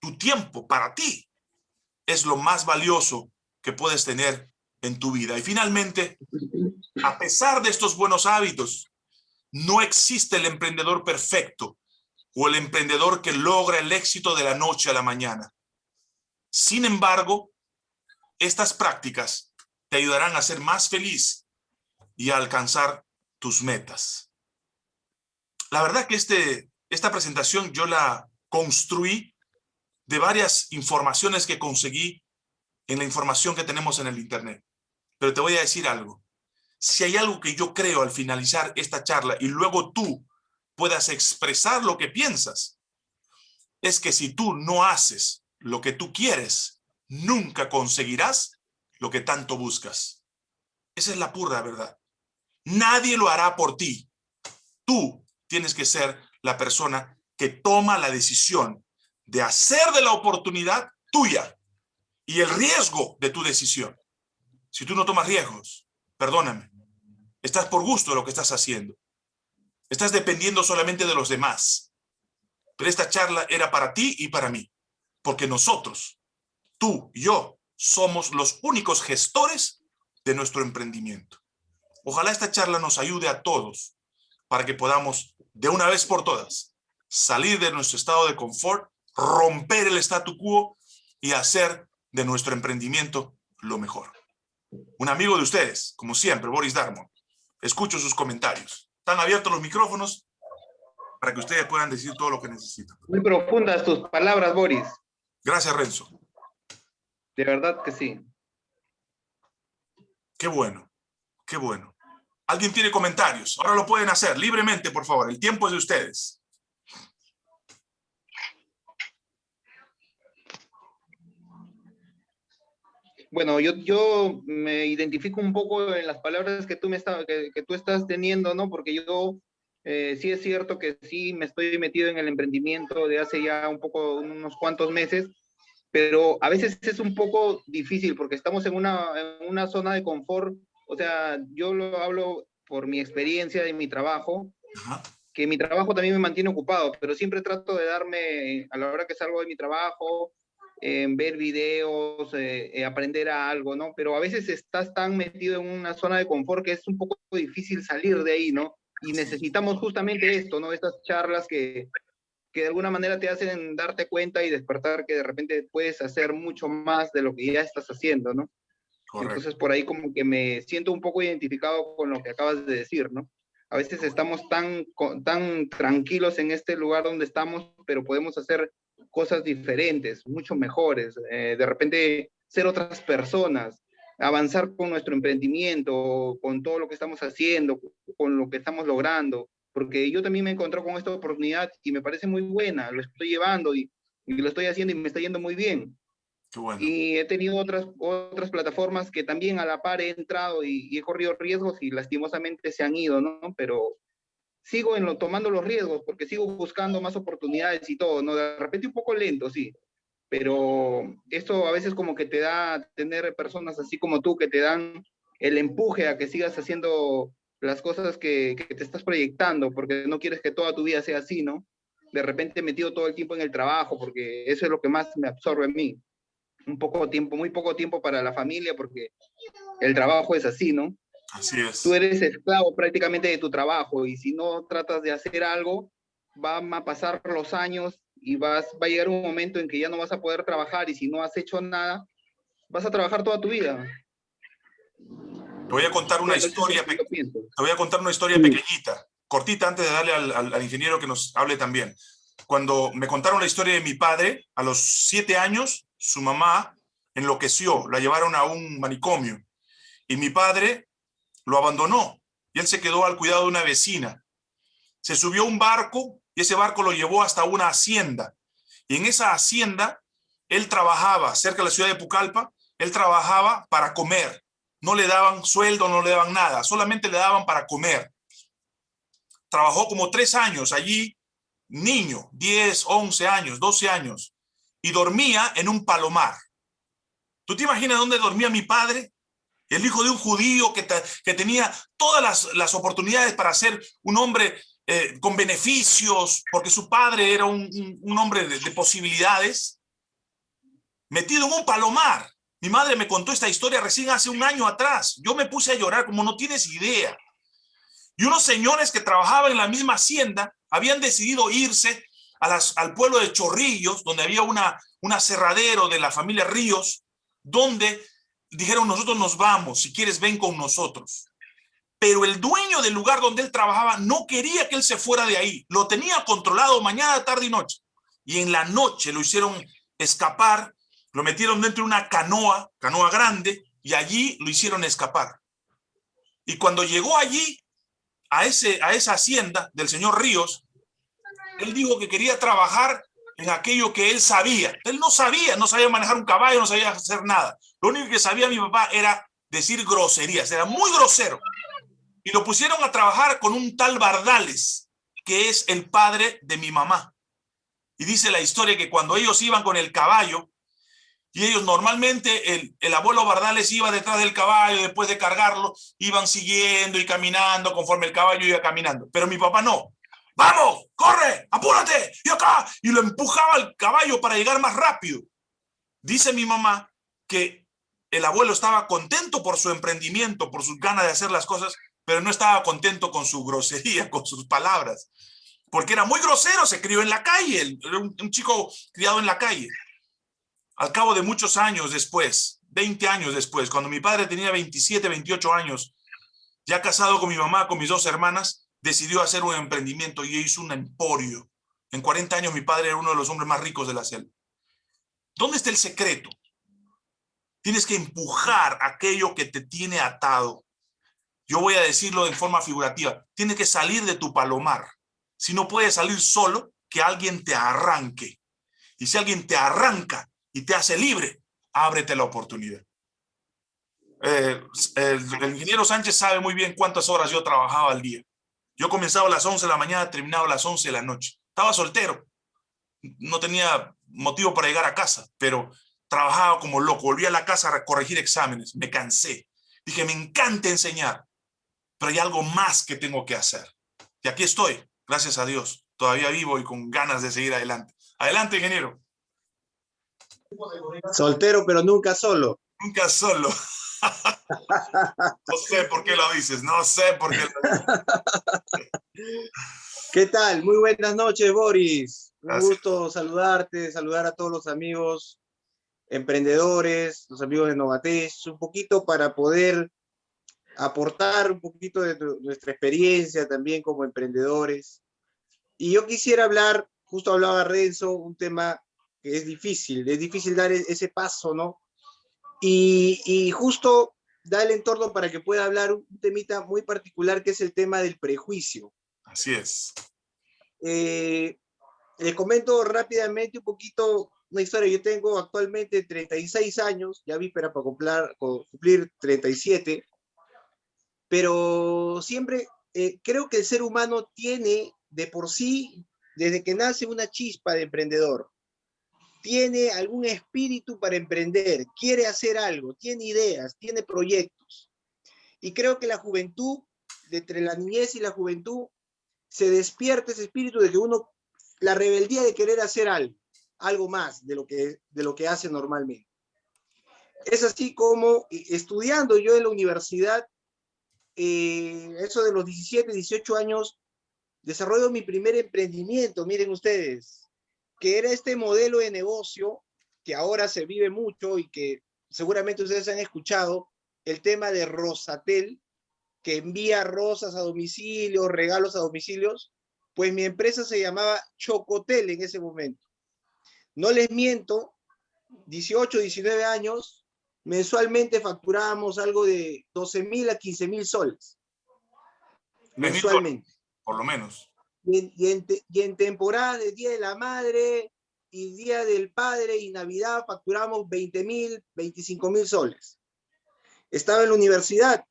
tu tiempo para ti es lo más valioso que puedes tener en tu vida. Y finalmente, a pesar de estos buenos hábitos, no existe el emprendedor perfecto o el emprendedor que logra el éxito de la noche a la mañana. Sin embargo, estas prácticas te ayudarán a ser más feliz y a alcanzar tus metas. La verdad que este, esta presentación yo la construí de varias informaciones que conseguí en la información que tenemos en el Internet. Pero te voy a decir algo. Si hay algo que yo creo al finalizar esta charla y luego tú puedas expresar lo que piensas, es que si tú no haces lo que tú quieres, nunca conseguirás lo que tanto buscas. Esa es la pura verdad. Nadie lo hará por ti. Tú tienes que ser la persona que toma la decisión de hacer de la oportunidad tuya y el riesgo de tu decisión. Si tú no tomas riesgos, perdóname, estás por gusto de lo que estás haciendo. Estás dependiendo solamente de los demás. Pero esta charla era para ti y para mí, porque nosotros, tú y yo, somos los únicos gestores de nuestro emprendimiento. Ojalá esta charla nos ayude a todos para que podamos, de una vez por todas, salir de nuestro estado de confort, romper el statu quo y hacer de nuestro emprendimiento lo mejor. Un amigo de ustedes, como siempre, Boris Darmon. Escucho sus comentarios. Están abiertos los micrófonos para que ustedes puedan decir todo lo que necesitan. Muy profundas tus palabras, Boris. Gracias, Renzo. De verdad que sí. Qué bueno, qué bueno. ¿Alguien tiene comentarios? Ahora lo pueden hacer libremente, por favor. El tiempo es de ustedes. Bueno, yo, yo me identifico un poco en las palabras que tú, me está, que, tú estás teniendo, ¿no? Porque yo eh, sí es cierto que sí me estoy metido en el emprendimiento de hace ya un poco, unos cuantos meses, pero a veces es un poco difícil porque estamos en una, en una zona de confort. O sea, yo lo hablo por mi experiencia de mi trabajo, que mi trabajo también me mantiene ocupado, pero siempre trato de darme, a la hora que salgo de mi trabajo, en ver videos, eh, eh, aprender a algo, ¿no? Pero a veces estás tan metido en una zona de confort que es un poco difícil salir de ahí, ¿no? Y necesitamos justamente esto, ¿no? Estas charlas que, que de alguna manera te hacen darte cuenta y despertar que de repente puedes hacer mucho más de lo que ya estás haciendo, ¿no? Entonces por ahí como que me siento un poco identificado con lo que acabas de decir, ¿no? A veces estamos tan, tan tranquilos en este lugar donde estamos, pero podemos hacer cosas diferentes, mucho mejores, eh, de repente ser otras personas, avanzar con nuestro emprendimiento, con todo lo que estamos haciendo, con lo que estamos logrando, porque yo también me encontré con esta oportunidad y me parece muy buena, lo estoy llevando y, lo estoy haciendo y me está yendo muy bien. Y he tenido otras, otras plataformas que también a la par he entrado y, y, he corrido riesgos y lastimosamente se han ido, ¿no? Pero sigo en lo, tomando los riesgos porque sigo buscando más oportunidades y todo, ¿no? De repente un poco lento, sí, pero esto a veces como que te da tener personas así como tú que te dan el empuje a que sigas haciendo las cosas que, te estás proyectando, porque no quieres que toda tu vida sea así, ¿no? De repente metido todo el tiempo en el trabajo, porque eso es lo que más me absorbe en mí. Un poco tiempo, muy poco tiempo para la familia, porque el trabajo es así, ¿no? Así es. Tú eres esclavo prácticamente de tu trabajo y si no tratas de hacer algo, van a pasar los años y vas, va a llegar un momento en que ya no vas a poder trabajar y si no has hecho nada, vas a trabajar toda tu vida. Te voy a contar una historia, te voy a contar una historia pequeñita, cortita antes de darle al, al, ingeniero que nos hable también. Cuando me contaron la historia de mi padre, a los siete años, su mamá enloqueció, la llevaron a un manicomio. Y mi padre lo abandonó y él se quedó al cuidado de una vecina. Se subió a un barco y ese barco lo llevó hasta una hacienda. Y en esa hacienda él trabajaba cerca de la ciudad de Pucallpa, él trabajaba para comer. No le daban sueldo, no le daban nada, solamente le daban para comer. Trabajó como tres años allí, niño, 10, 11 años, 12 años, y dormía en un palomar. ¿Tú te imaginas dónde dormía mi padre? El hijo de un judío que, que tenía todas las, las, oportunidades para ser un hombre eh, con beneficios, porque su padre era un, un, hombre de, de, posibilidades, metido en un palomar. Mi madre me contó esta historia recién hace un año atrás. Yo me puse a llorar como no tienes idea. Y unos señores que trabajaban en la misma hacienda habían decidido irse a al pueblo de Chorrillos, donde había una, un aserradero de la familia Ríos, donde dijeron, nosotros nos vamos, si quieres ven con nosotros. Pero el dueño del lugar donde él trabajaba no quería que él se fuera de ahí. Lo tenía controlado mañana, tarde y noche. Y en la noche lo hicieron escapar, lo metieron dentro de una canoa, canoa grande, y allí lo hicieron escapar. Y cuando llegó allí, a, ese, a esa hacienda del señor Ríos, él dijo que quería trabajar en aquello que él sabía. Él no sabía, no sabía manejar un caballo, no sabía hacer nada. Lo único que sabía mi papá era decir groserías, era muy grosero. Y lo pusieron a trabajar con un tal Bardales, que es el padre de mi mamá. Y dice la historia que cuando ellos iban con el caballo, y ellos normalmente, el, el abuelo Bardales iba detrás del caballo, después de cargarlo, iban siguiendo y caminando conforme el caballo iba caminando. Pero mi papá no. ¡Vamos! ¡Corre! ¡Apúrate! ¡Y acá! Y lo empujaba al caballo para llegar más rápido. Dice mi mamá que el abuelo estaba contento por su emprendimiento, por sus ganas de hacer las cosas, pero no estaba contento con su grosería, (laughs) con sus palabras. Porque era muy grosero, se crió en la calle, un, un chico criado en la calle. Al cabo de muchos años después, 20 años después, cuando mi padre tenía 27, 28 años, ya casado con mi mamá, con mis dos hermanas, decidió hacer un emprendimiento y hizo un emporio. En 40 años mi padre era uno de los hombres más ricos de la selva. ¿Dónde está el secreto? Tienes que empujar aquello que te tiene atado. Yo voy a decirlo de forma figurativa. Tienes que salir de tu palomar. Si no puedes salir solo, que alguien te arranque. Y si alguien te arranca y te hace libre, ábrete la oportunidad. Eh, el, el ingeniero Sánchez sabe muy bien cuántas horas yo trabajaba al día. Yo comenzaba a las 11 de la mañana, terminaba a las 11 de la noche. Estaba soltero. No tenía motivo para llegar a casa, pero trabajaba como loco. Volví a la casa a corregir exámenes. Me cansé. Dije, me encanta enseñar, pero hay algo más que tengo que hacer. Y aquí estoy, gracias a Dios. Todavía vivo y con ganas de seguir adelante. Adelante, ingeniero. Soltero, pero nunca solo. Nunca solo. no sé por qué lo dices, no sé por qué lo (laughs) ¿Qué tal? Muy buenas noches, Boris. Un Gracias. gusto saludarte, saludar a todos los amigos emprendedores, los amigos de Novates, un poquito para poder aportar un poquito de nuestra experiencia también como emprendedores. Y yo quisiera hablar, justo hablaba Renzo, un tema que es difícil, es difícil dar e-, ese paso, ¿no? Y, y, justo da el entorno para que pueda hablar un temita muy particular que es el tema del prejuicio. Así es. Eh, les comento rápidamente un poquito una historia. Yo tengo actualmente 36 años, ya víspera para cumplir, cumplir 37, pero siempre eh, creo que el ser humano tiene de por sí, desde que nace, una chispa de emprendedor tiene algún espíritu para emprender, quiere hacer algo, tiene ideas, tiene proyectos. Y creo que la juventud, entre la niñez y la juventud, se despierta ese espíritu de que uno, la rebeldía de querer hacer algo, algo más de lo que, de lo que hace normalmente. Es así como estudiando yo en la universidad, eh, eso de los 17, 18 años, desarrollo mi primer emprendimiento, miren ustedes, que era este modelo de negocio que ahora se vive mucho y que seguramente ustedes han escuchado, el tema de Rosatel, que envía rosas a domicilio, regalos a domicilios, pues mi empresa se llamaba Chocotel en ese momento. No les miento, 18, 19 años, mensualmente facturábamos algo de 12 mil a 15 mil soles. Mensualmente. Por lo menos. Y en, y, en, y en, temporada de Día de la Madre y Día del Padre y Navidad facturamos 20 mil, 25 mil soles. Estaba en la universidad,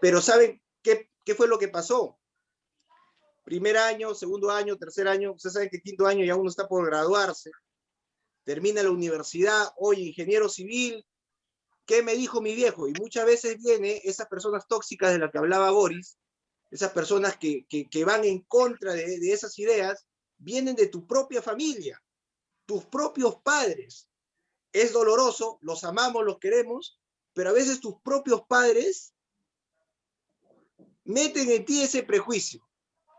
pero ¿saben qué, qué fue lo que pasó? Primer año, segundo año, tercer año, ustedes saben que quinto año ya uno está por graduarse, termina la universidad, oye, ingeniero civil, ¿qué me dijo mi viejo? Y muchas veces viene esas personas tóxicas de las que hablaba Boris, esas personas que, que, van en contra de, esas ideas, vienen de tu propia familia, tus propios padres. Es doloroso, los amamos, los queremos, pero a veces tus propios padres meten en ti ese prejuicio.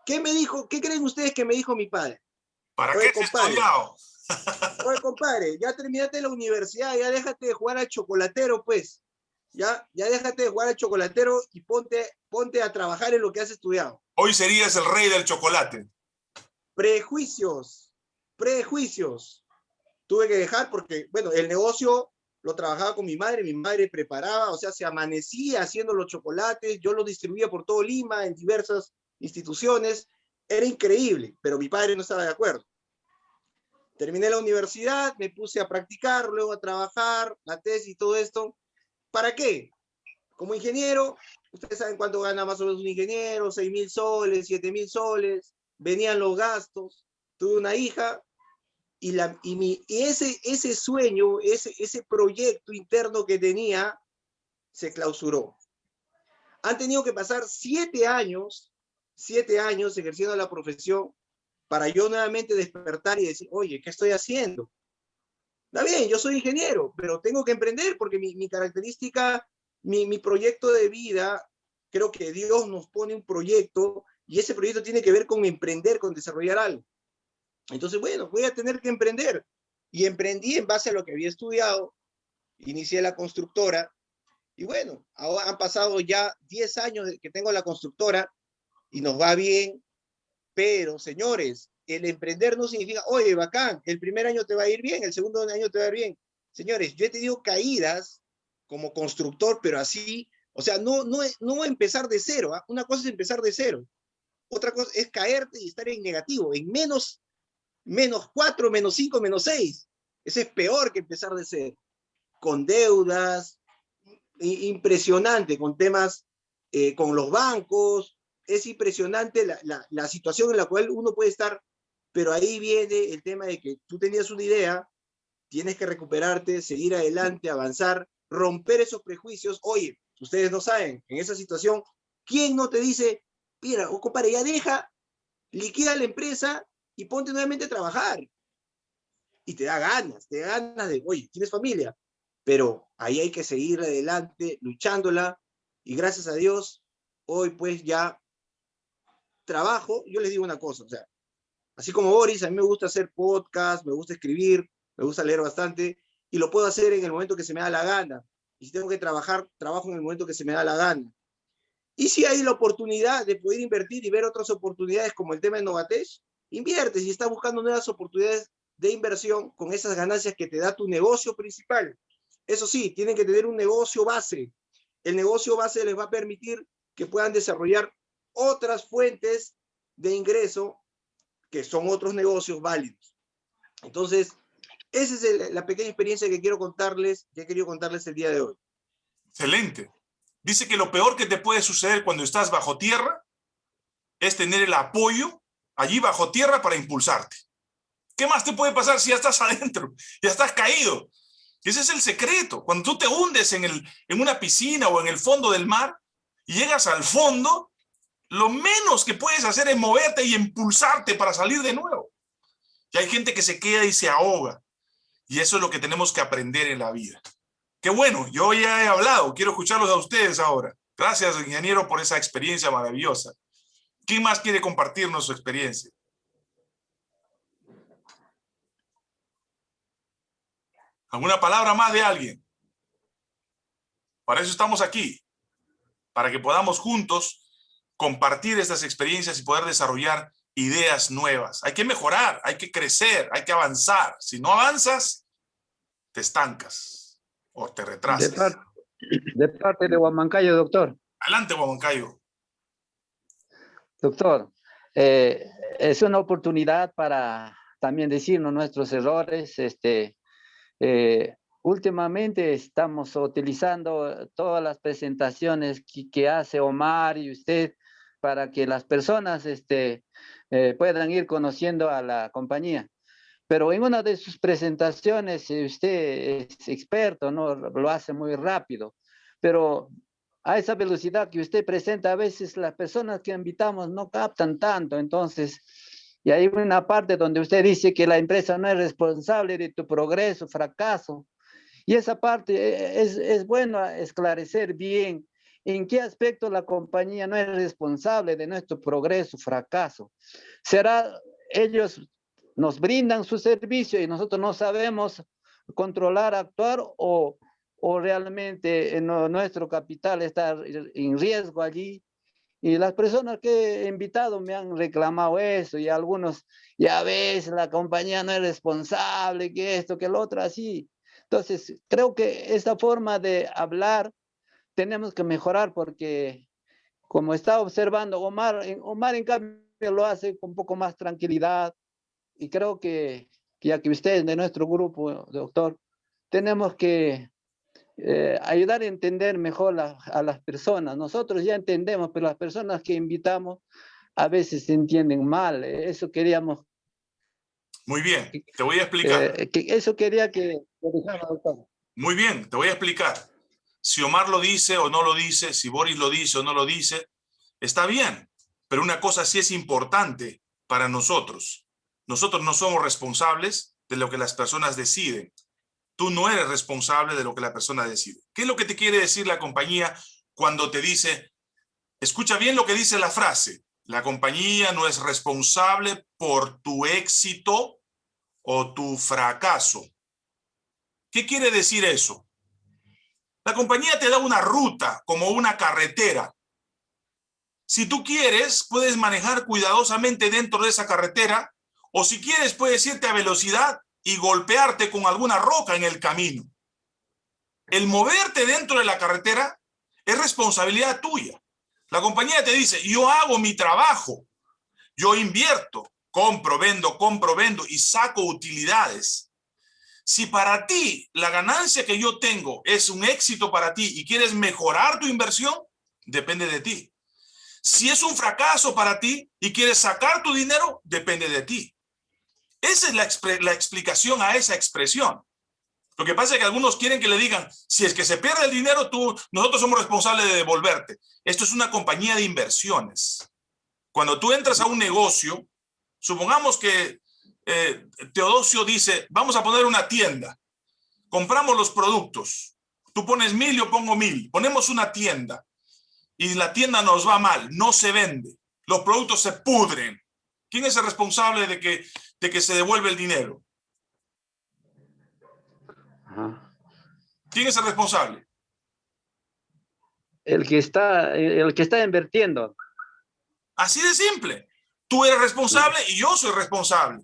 ¿Qué me dijo? ¿Qué creen ustedes que me dijo mi padre? ¿Para Oye, qué compadre, (laughs) Oye, compadre, ya terminaste la universidad, ya déjate de jugar al chocolatero, pues ya, ya déjate de jugar al chocolatero y ponte, ponte a trabajar en lo que has estudiado. Hoy serías el rey del chocolate. Prejuicios, prejuicios. Tuve que dejar porque, bueno, el negocio lo trabajaba con mi madre, mi madre preparaba, o sea, se amanecía haciendo los chocolates, yo los distribuía por todo Lima, en diversas instituciones, era increíble, pero mi padre no estaba de acuerdo. Terminé la universidad, me puse a practicar, luego a trabajar, la tesis y todo esto. ¿Para qué? Como ingeniero, ustedes saben cuánto gana más o menos un ingeniero, 6 mil soles, 7 mil soles, venían los gastos, tuve una hija, y, la, y, mi, y ese, ese sueño, ese, ese proyecto interno que tenía, se clausuró. Han tenido que pasar siete años, siete años ejerciendo la profesión, para yo nuevamente despertar y decir, oye, ¿qué estoy haciendo? Está bien, yo soy ingeniero, pero tengo que emprender porque mi, mi característica, mi, mi proyecto de vida, creo que Dios nos pone un proyecto y ese proyecto tiene que ver con emprender, con desarrollar algo. Entonces, bueno, voy a tener que emprender. Y emprendí en base a lo que había estudiado, inicié la constructora, y bueno, ahora han pasado ya 10 años que tengo la constructora y nos va bien, pero señores, el emprender no significa, oye, bacán, el primer año te va a ir bien, el segundo año te va a ir bien. Señores, yo he tenido caídas como constructor, pero así, o sea, no, no, no empezar de cero, ¿ah? una cosa es empezar de cero, otra cosa es caerte y estar en negativo, en menos menos 4, menos 5, menos 6. Ese es peor que empezar de ser. Con deudas, impresionante, con temas eh, con los bancos, es impresionante la, la, situación en la cual uno puede estar, pero ahí viene el tema de que tú tenías una idea, tienes que recuperarte, seguir adelante, avanzar, romper esos prejuicios. Oye, ustedes no saben, en esa situación, ¿quién no te dice, mira, o compadre, ya deja, liquida la empresa y ponte nuevamente a trabajar. Y te da ganas, te da ganas de, oye, tienes familia, pero ahí hay que seguir adelante, luchándola, y gracias a Dios, hoy pues ya trabajo, yo les digo una cosa, o sea, así como Boris, a mí me gusta hacer podcast, me gusta escribir, me gusta leer bastante, y lo puedo hacer en el momento que se me da la gana. Y si tengo que trabajar, trabajo en el momento que se me da la gana. Y si hay la oportunidad de poder invertir y ver otras oportunidades como el tema de Novatech, Invierte si estás buscando nuevas oportunidades de inversión con esas ganancias que te da tu negocio principal. Eso sí, tienen que tener un negocio base. El negocio base les va a permitir que puedan desarrollar otras fuentes de ingreso que son otros negocios válidos. Entonces, esa es la pequeña experiencia que quiero contarles, que he querido contarles el día de hoy. Excelente. Dice que lo peor que te puede suceder cuando estás bajo tierra es tener el apoyo allí bajo tierra para impulsarte. ¿Qué más te puede pasar si ya estás (laughs) adentro? Ya estás caído. Ese es el secreto. Cuando tú te hundes en, el, en una piscina o en el fondo del mar y llegas al fondo, lo menos que puedes hacer es moverte y impulsarte para salir de nuevo. Y hay gente que se queda y se ahoga. Y eso es lo que tenemos que aprender en la vida. Qué bueno, yo ya he hablado, quiero escucharlos a ustedes ahora. Gracias, ingeniero, por esa experiencia maravillosa. ¿Quién más quiere compartirnos su experiencia? ¿Alguna palabra más de alguien? Para eso estamos aquí, para que podamos juntos compartir estas experiencias y poder desarrollar ideas nuevas. Hay que mejorar, hay que crecer, hay que avanzar. Si no avanzas, te estancas o te retrasas. De parte de, parte de Huamancayo, doctor. Adelante, Huamancayo. Doctor, eh, es una oportunidad para también decirnos nuestros errores. Este, eh, últimamente estamos utilizando todas las presentaciones que, hace Omar y usted para que las personas este, eh, puedan ir conociendo a la compañía. Pero en una de sus presentaciones, usted es experto, ¿no? Lo hace muy rápido. Pero a esa velocidad que usted presenta, a veces las personas que invitamos no captan tanto, entonces, y hay una parte donde usted dice que la empresa no es responsable de tu progreso, fracaso, y esa parte e, es, es bueno esclarecer bien en qué aspecto la compañía no es responsable de nuestro progreso, fracaso. ¿Será ellos nos brindan su servicio y nosotros no sabemos controlar, actuar o o realmente nuestro capital está en riesgo allí. Y las personas que he invitado me han reclamado eso y algunos, ya ves, la compañía no es responsable, que esto, que lo otro, así. Entonces, creo que esta forma de hablar tenemos que mejorar porque como está observando Omar, Omar en cambio lo hace con un poco más tranquilidad y creo que ya que ustedes de nuestro grupo, doctor, tenemos que eh, ayudar a entender mejor a las personas. Nosotros ya entendemos, pero las personas que invitamos a veces se entienden mal. Eso queríamos. Muy bien, te voy a explicar. Eh, que eso quería que... Muy bien, te voy a explicar. Si Omar lo dice o no lo dice, si Boris lo dice o no lo dice, está bien. Pero una cosa sí es importante para nosotros. Nosotros no somos responsables de lo que las personas deciden. Tú no eres responsable de lo que la persona decide. ¿Qué es lo que te quiere decir la compañía cuando te dice, escucha bien lo que dice la frase, la compañía no es responsable por tu éxito o tu fracaso? ¿Qué quiere decir eso? La compañía te da una ruta como una carretera. Si tú quieres, puedes manejar cuidadosamente dentro de esa carretera o si quieres, puedes irte a velocidad y golpearte con alguna roca en el camino. El moverte dentro de la carretera es responsabilidad tuya. La compañía te dice, yo hago mi trabajo, yo invierto, compro, vendo, compro, vendo y saco utilidades. Si para ti la ganancia que yo tengo es un éxito para ti y quieres mejorar tu inversión, depende de ti. Si es un fracaso para ti y quieres sacar tu dinero, depende de ti. Esa es la, explicación a esa expresión. Lo que pasa es que algunos quieren que le digan, si es que se pierde el dinero, tú, nosotros somos responsables de devolverte. Esto es una compañía de inversiones. Cuando tú entras a un negocio, supongamos que eh, Teodosio dice, vamos a poner una tienda. Compramos los productos. Tú pones mil, yo pongo mil. Ponemos una tienda y la tienda nos va mal, no se vende. Los productos se pudren. ¿Quién es el responsable de que de que se devuelve el dinero? ¿Quién es el responsable? El que está, el que está invirtiendo. Así de simple. Tú eres responsable y yo soy responsable.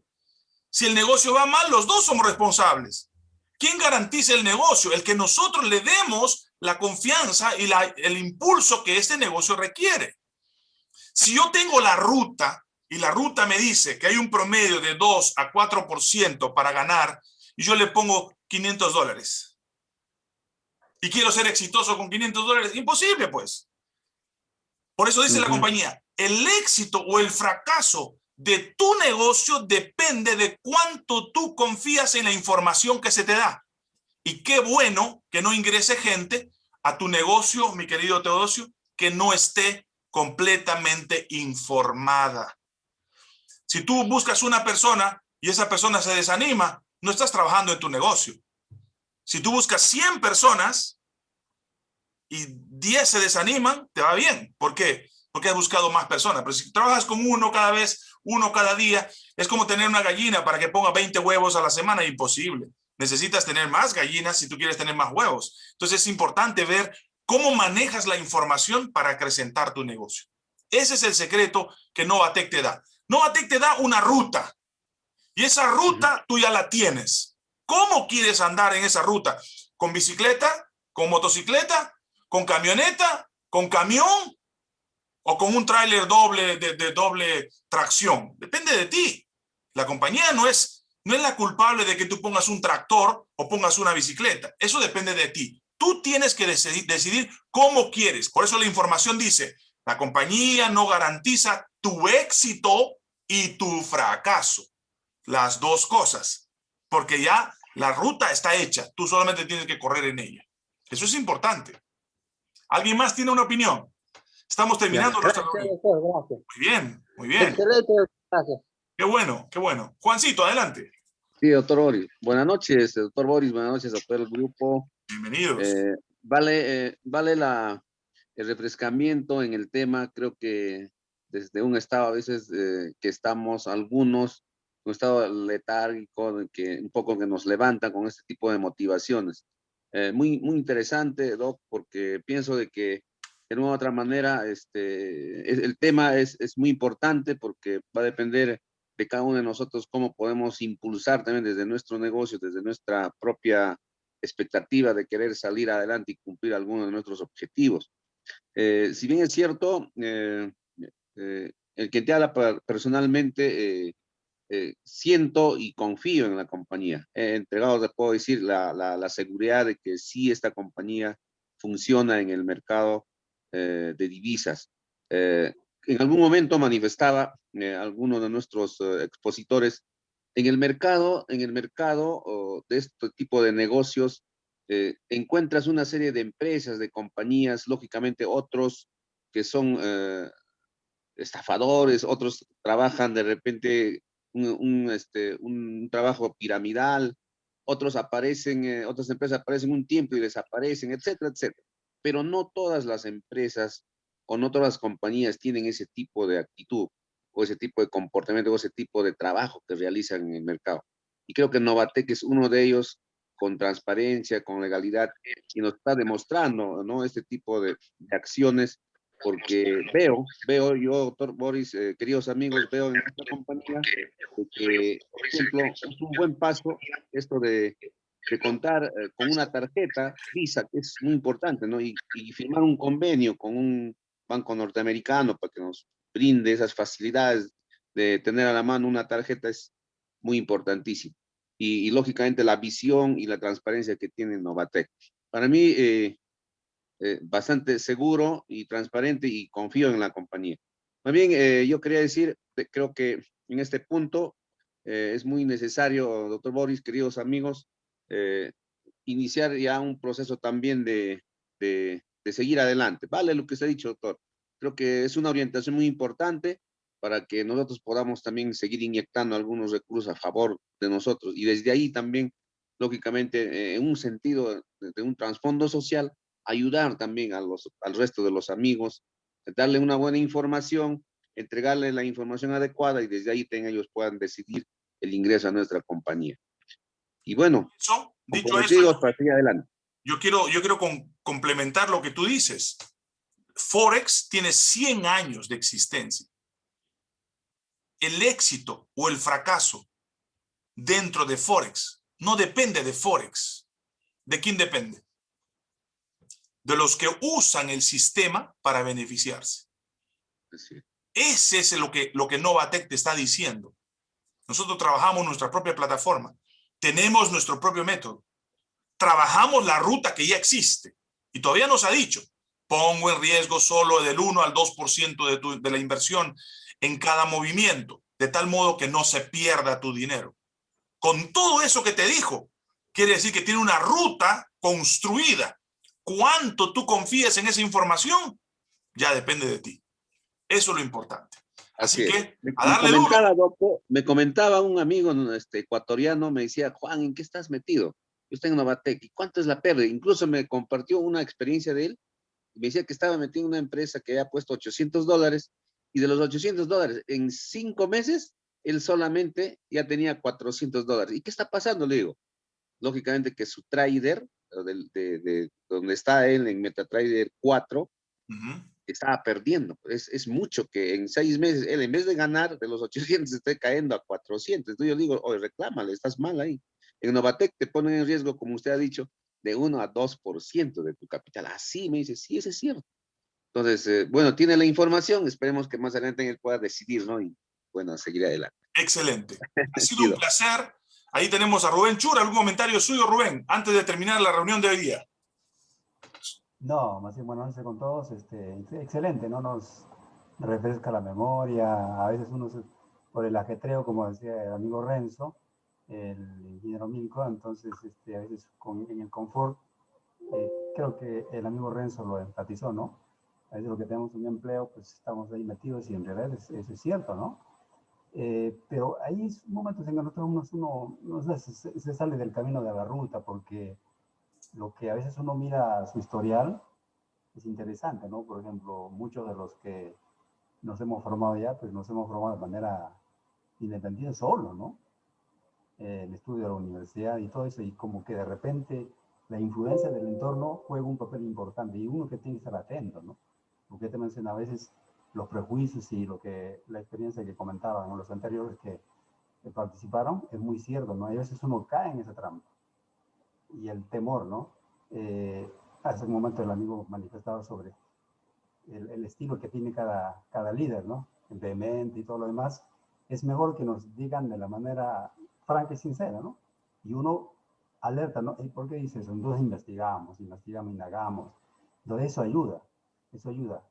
Si el negocio va mal, los dos somos responsables. ¿Quién garantiza el negocio? El que nosotros le demos la confianza y la, el impulso que este negocio requiere. Si yo tengo la ruta y la ruta me dice que hay un promedio de 2 a 4% para ganar y yo le pongo 500 dólares. Y quiero ser exitoso con 500 dólares. Imposible, pues. Por eso dice la compañía, el éxito o el fracaso de tu negocio depende de cuánto tú confías en la información que se te da. Y qué bueno que no ingrese gente a tu negocio, mi querido Teodosio, que no esté completamente informada. Si tú buscas una persona y esa persona se desanima, no estás trabajando en tu negocio. Si tú buscas 100 personas y 10 se desaniman, te va bien. ¿Por qué? Porque has buscado más personas. Pero si trabajas con uno cada vez, uno cada día, es como tener una gallina para que ponga 20 huevos a la semana, imposible. Necesitas tener más gallinas si tú quieres tener más huevos. Entonces es importante ver cómo manejas la información para acrecentar tu negocio. Ese es el secreto que Novatec te da. Novatec te da una ruta y esa ruta tú ya la tienes. ¿Cómo quieres andar en esa ruta? ¿Con bicicleta? ¿Con motocicleta? ¿Con camioneta? ¿Con camión? ¿O con un tráiler doble de, doble tracción? Depende de ti. La compañía no es, no es la culpable de que tú pongas un tractor o pongas una bicicleta. Eso depende de ti. Tú tienes que decidir cómo quieres. Por eso la información dice, la compañía no garantiza tu éxito y tu fracaso. Las dos cosas. Porque ya la ruta está hecha. Tú solamente tienes que correr en ella. Eso es importante. ¿Alguien más tiene una opinión? Estamos terminando nuestra Muy bien, muy bien. Qué bueno, qué bueno. Juancito, adelante. Sí, doctor Boris. Buenas noches, doctor Boris. Buenas noches a todo el grupo. Bienvenidos. Eh, vale, eh, vale la, el refrescamiento en el tema. Creo que desde un estado a veces eh, que estamos algunos, un estado letárgico, que un poco que nos levanta con este tipo de motivaciones. Eh, muy, muy interesante, Doc, porque pienso de que de una u otra manera este, el tema es, es muy importante porque va a depender de cada uno de nosotros cómo podemos impulsar también desde nuestro negocio, desde nuestra propia expectativa de querer salir adelante y cumplir algunos de nuestros objetivos. Eh, si bien es cierto, eh, eh, el que te habla personalmente, siento y confío en la compañía. He entregado, te puedo decir, la, la, seguridad de que sí esta compañía funciona en el mercado de divisas. en algún momento manifestaba algunos de nuestros expositores en el mercado, en el mercado de este tipo de negocios, eh, encuentras una serie de empresas, de compañías, lógicamente otros que son eh, estafadores, otros trabajan de repente un, este, un trabajo piramidal, otros aparecen, eh, otras empresas aparecen un tiempo y desaparecen, etcétera, etcétera. Pero no todas las empresas o no todas las compañías tienen ese tipo de actitud o ese tipo de comportamiento o ese tipo de trabajo que realizan en el mercado. Y creo que Novatec es uno de ellos con transparencia, con legalidad, y nos está demostrando, ¿no? Este tipo de, acciones, porque veo, veo yo, doctor Boris, eh, queridos amigos, veo en esta compañía que, por ejemplo, es un buen paso esto de, de contar eh, con una tarjeta Visa, que es muy importante, ¿no? Y, y firmar un convenio con un banco norteamericano para que nos brinde esas facilidades de tener a la mano una tarjeta es muy importantísimo y, lógicamente la visión y la transparencia que tiene Novatec. Para mí, eh, eh, bastante seguro y transparente y confío en la compañía. Más bien, eh, yo quería decir, creo que en este punto es muy necesario, doctor Boris, queridos amigos, iniciar ya un proceso también de, de, seguir adelante. Vale lo que se ha dicho, doctor. Creo que es una orientación muy importante para que nosotros podamos también seguir inyectando algunos recursos a favor de nosotros. Y desde ahí también, lógicamente, eh, en un sentido de, un trasfondo social, ayudar también a los, al resto de los amigos, darle una buena información, entregarle la información adecuada y desde ahí ellos puedan decidir el ingreso a nuestra compañía. Y bueno, dicho eso, adelante. Yo quiero, yo quiero complementar lo que tú dices. Forex tiene 100 años de existencia el éxito o el fracaso dentro de Forex no depende de Forex. ¿De quién depende? De los que usan el sistema para beneficiarse. Ese es lo que, lo que Novatec te está diciendo. Nosotros trabajamos nuestra propia plataforma. Tenemos nuestro propio método. Trabajamos la ruta que ya existe. Y todavía nos ha dicho, pongo en riesgo solo del 1 al 2% de, de la inversión en cada movimiento, de tal modo que no se pierda tu dinero. Con todo eso que te dijo, quiere decir que tiene una ruta construida. ¿Cuánto tú confías en esa información? Ya depende de ti. Eso es lo importante. Así, que, me, a darle comentaba, me comentaba un amigo este, ecuatoriano, me decía, Juan, ¿en qué estás metido? Yo estoy en Novatec, ¿y cuánto es la pérdida? Incluso me compartió una experiencia de él, me decía que estaba metido en una empresa que había puesto 800 dólares y de los 800 dólares, en cinco meses, él solamente ya tenía 400 dólares. ¿Y qué está pasando? Le digo, lógicamente que su trader, de, de, donde está él en MetaTrader 4, estaba perdiendo. Es, es, mucho que en seis meses, él en vez de ganar de los 800, esté cayendo a 400. Entonces yo digo, oye, reclámale, estás mal ahí. En Novatec te ponen en riesgo, como usted ha dicho, de 1 a 2% de tu capital. Así me dice, sí, eso es cierto. Entonces, eh, bueno, tiene la información, esperemos que más adelante él pueda decidir, ¿no? Y bueno, seguir adelante. Excelente. (laughs) Ha sido un placer. Ahí tenemos a Rubén Chur. ¿Algún comentario suyo, Rubén, antes de terminar la reunión de hoy día? No, más bien, bueno, noches con todos. Este, excelente, ¿no? Nos refresca la memoria. A veces uno, por el ajetreo, como decía el amigo Renzo, el ingeniero Milko, entonces este, a veces con, en el confort, eh, creo que el amigo Renzo lo enfatizó, ¿no? a veces lo que tenemos un empleo, pues estamos ahí metidos y en realidad eso es, cierto, ¿no? Eh, pero hay momentos en que nosotros uno, uno se, se, sale del camino de la ruta porque lo que a veces uno mira su historial es interesante, ¿no? Por ejemplo, muchos de los que nos hemos formado ya, pues nos hemos formado de manera independiente solo, ¿no? Eh, el estudio de la universidad y todo eso, y como que de repente la influencia del entorno juega un papel importante y uno que tiene que estar atento, ¿no? porque te menciona a veces los prejuicios y lo que la experiencia que comentaban los anteriores que, participaron es muy cierto, ¿no? hay veces uno cae en esa trampa. Y el temor, ¿no? Eh, hace un momento el amigo manifestaba sobre el, el, estilo que tiene cada, cada líder, ¿no? El vehemente y todo lo demás. Es mejor que nos digan de la manera franca y sincera, ¿no? Y uno alerta, ¿no? ¿Por qué dices? Entonces investigamos, investigamos, indagamos. Entonces eso ayuda, eso ayuda.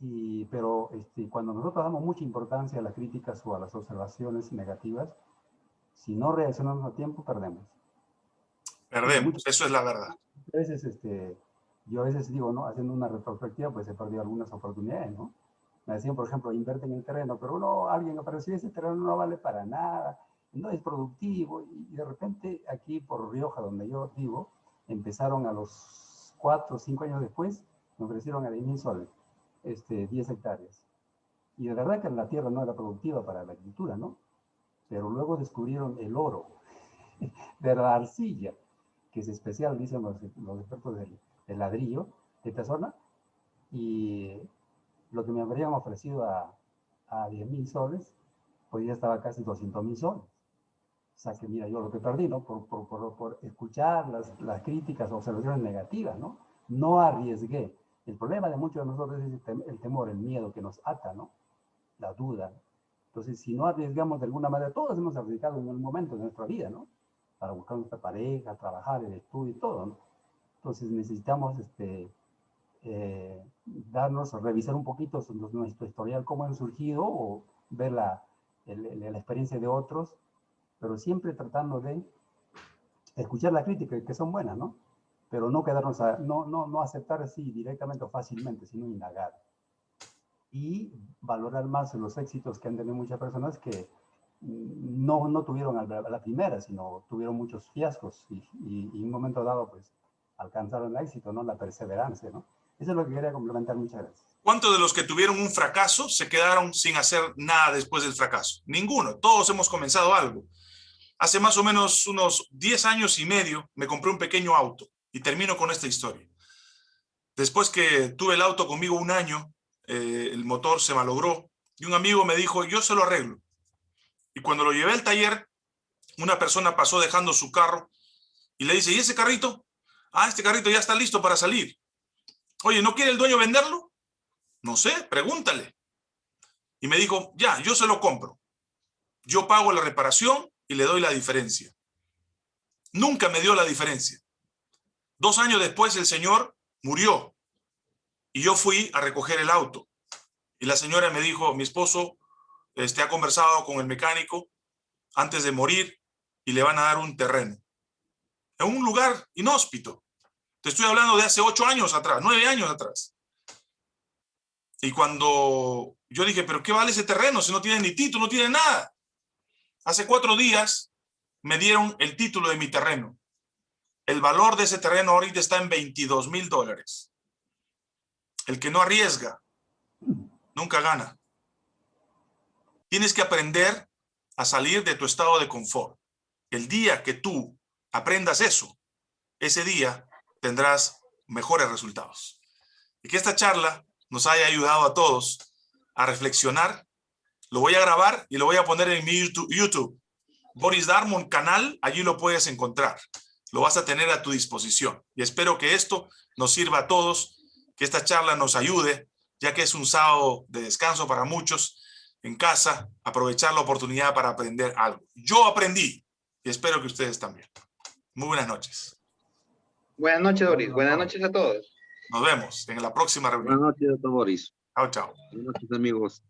Y, pero este, cuando nosotros damos mucha importancia a las críticas o a las observaciones negativas, si no reaccionamos a tiempo, perdemos. Perdemos, eso es la verdad. A veces, este, yo a veces digo, ¿no? Haciendo una retrospectiva, pues he perdido algunas oportunidades, ¿no? Me decían, por ejemplo, invierte en el terreno, pero uno, alguien apareció, ese terreno no vale para nada, no es productivo, y de repente aquí por Rioja, donde yo vivo, empezaron a los cuatro o cinco años después, me ofrecieron a 10 mil soles este, 10 hectáreas. Y de verdad que la tierra no era productiva para la agricultura, ¿no? Pero luego descubrieron el oro (laughs) de la arcilla, que es especial, dicen los, los expertos del, del, ladrillo de esta zona, y lo que me habrían ofrecido a, a 10 mil soles, pues ya estaba casi 200 mil soles. O sea que mira, yo lo que perdí, ¿no? Por, por, por, por escuchar las, las críticas, observaciones negativas, ¿no? No arriesgué el problema de muchos de nosotros es el temor, el miedo que nos ata, ¿no? La duda. Entonces, si no arriesgamos de alguna manera, todos hemos arriesgado en un momento de nuestra vida, ¿no? Para buscar nuestra pareja, trabajar, el estudio y todo, ¿no? Entonces necesitamos este, eh, darnos, revisar un poquito nuestro historial, cómo han surgido, o ver la, el, la experiencia de otros, pero siempre tratando de escuchar la crítica, que son buenas, ¿no? pero no quedarnos a, no, no, no aceptar así directamente o fácilmente, sino indagar. Y valorar más los éxitos que han tenido muchas personas que no, no tuvieron la, primera, sino tuvieron muchos fiascos y, en un momento dado, pues, alcanzaron el éxito, ¿no? La perseverancia, ¿no? Eso es lo que quería complementar. Muchas gracias. ¿Cuántos de los que tuvieron un fracaso se quedaron sin hacer nada después del fracaso? Ninguno. Todos hemos comenzado algo. Hace más o menos unos 10 años y medio me compré un pequeño auto. Y termino con esta historia. Después que tuve el auto conmigo un año, eh, el motor se malogró y un amigo me dijo, yo se lo arreglo. Y cuando lo llevé al taller, una persona pasó dejando su carro y le dice, ¿y ese carrito? Ah, este carrito ya está listo para salir. Oye, ¿no quiere el dueño venderlo? No sé, pregúntale. Y me dijo, ya, yo se lo compro. Yo pago la reparación y le doy la diferencia. Nunca me dio la diferencia. Dos años después el señor murió y yo fui a recoger el auto. Y la señora me dijo, mi esposo este, ha conversado con el mecánico antes de morir y le van a dar un terreno. En un lugar inhóspito. Te estoy hablando de hace ocho años atrás, nueve años atrás. Y cuando yo dije, pero ¿qué vale ese terreno si no tiene ni título, no tiene nada? Hace cuatro días me dieron el título de mi terreno. El valor de ese terreno ahorita está en 22 mil dólares. El que no arriesga, nunca gana. Tienes que aprender a salir de tu estado de confort. El día que tú aprendas eso, ese día tendrás mejores resultados. Y que esta charla nos haya ayudado a todos a reflexionar. Lo voy a grabar y lo voy a poner en mi YouTube. Boris Darmon canal, allí lo puedes encontrar lo vas a tener a tu disposición. Y espero que esto nos sirva a todos, que esta charla nos ayude, ya que es un sábado de descanso para muchos en casa, aprovechar la oportunidad para aprender algo. Yo aprendí y espero que ustedes también. Muy buenas noches. Buenas noches, Doris. Buenas noches a todos. Nos vemos en la próxima reunión. Buenas noches, doctor Boris. Chao, chao. Buenas noches, amigos.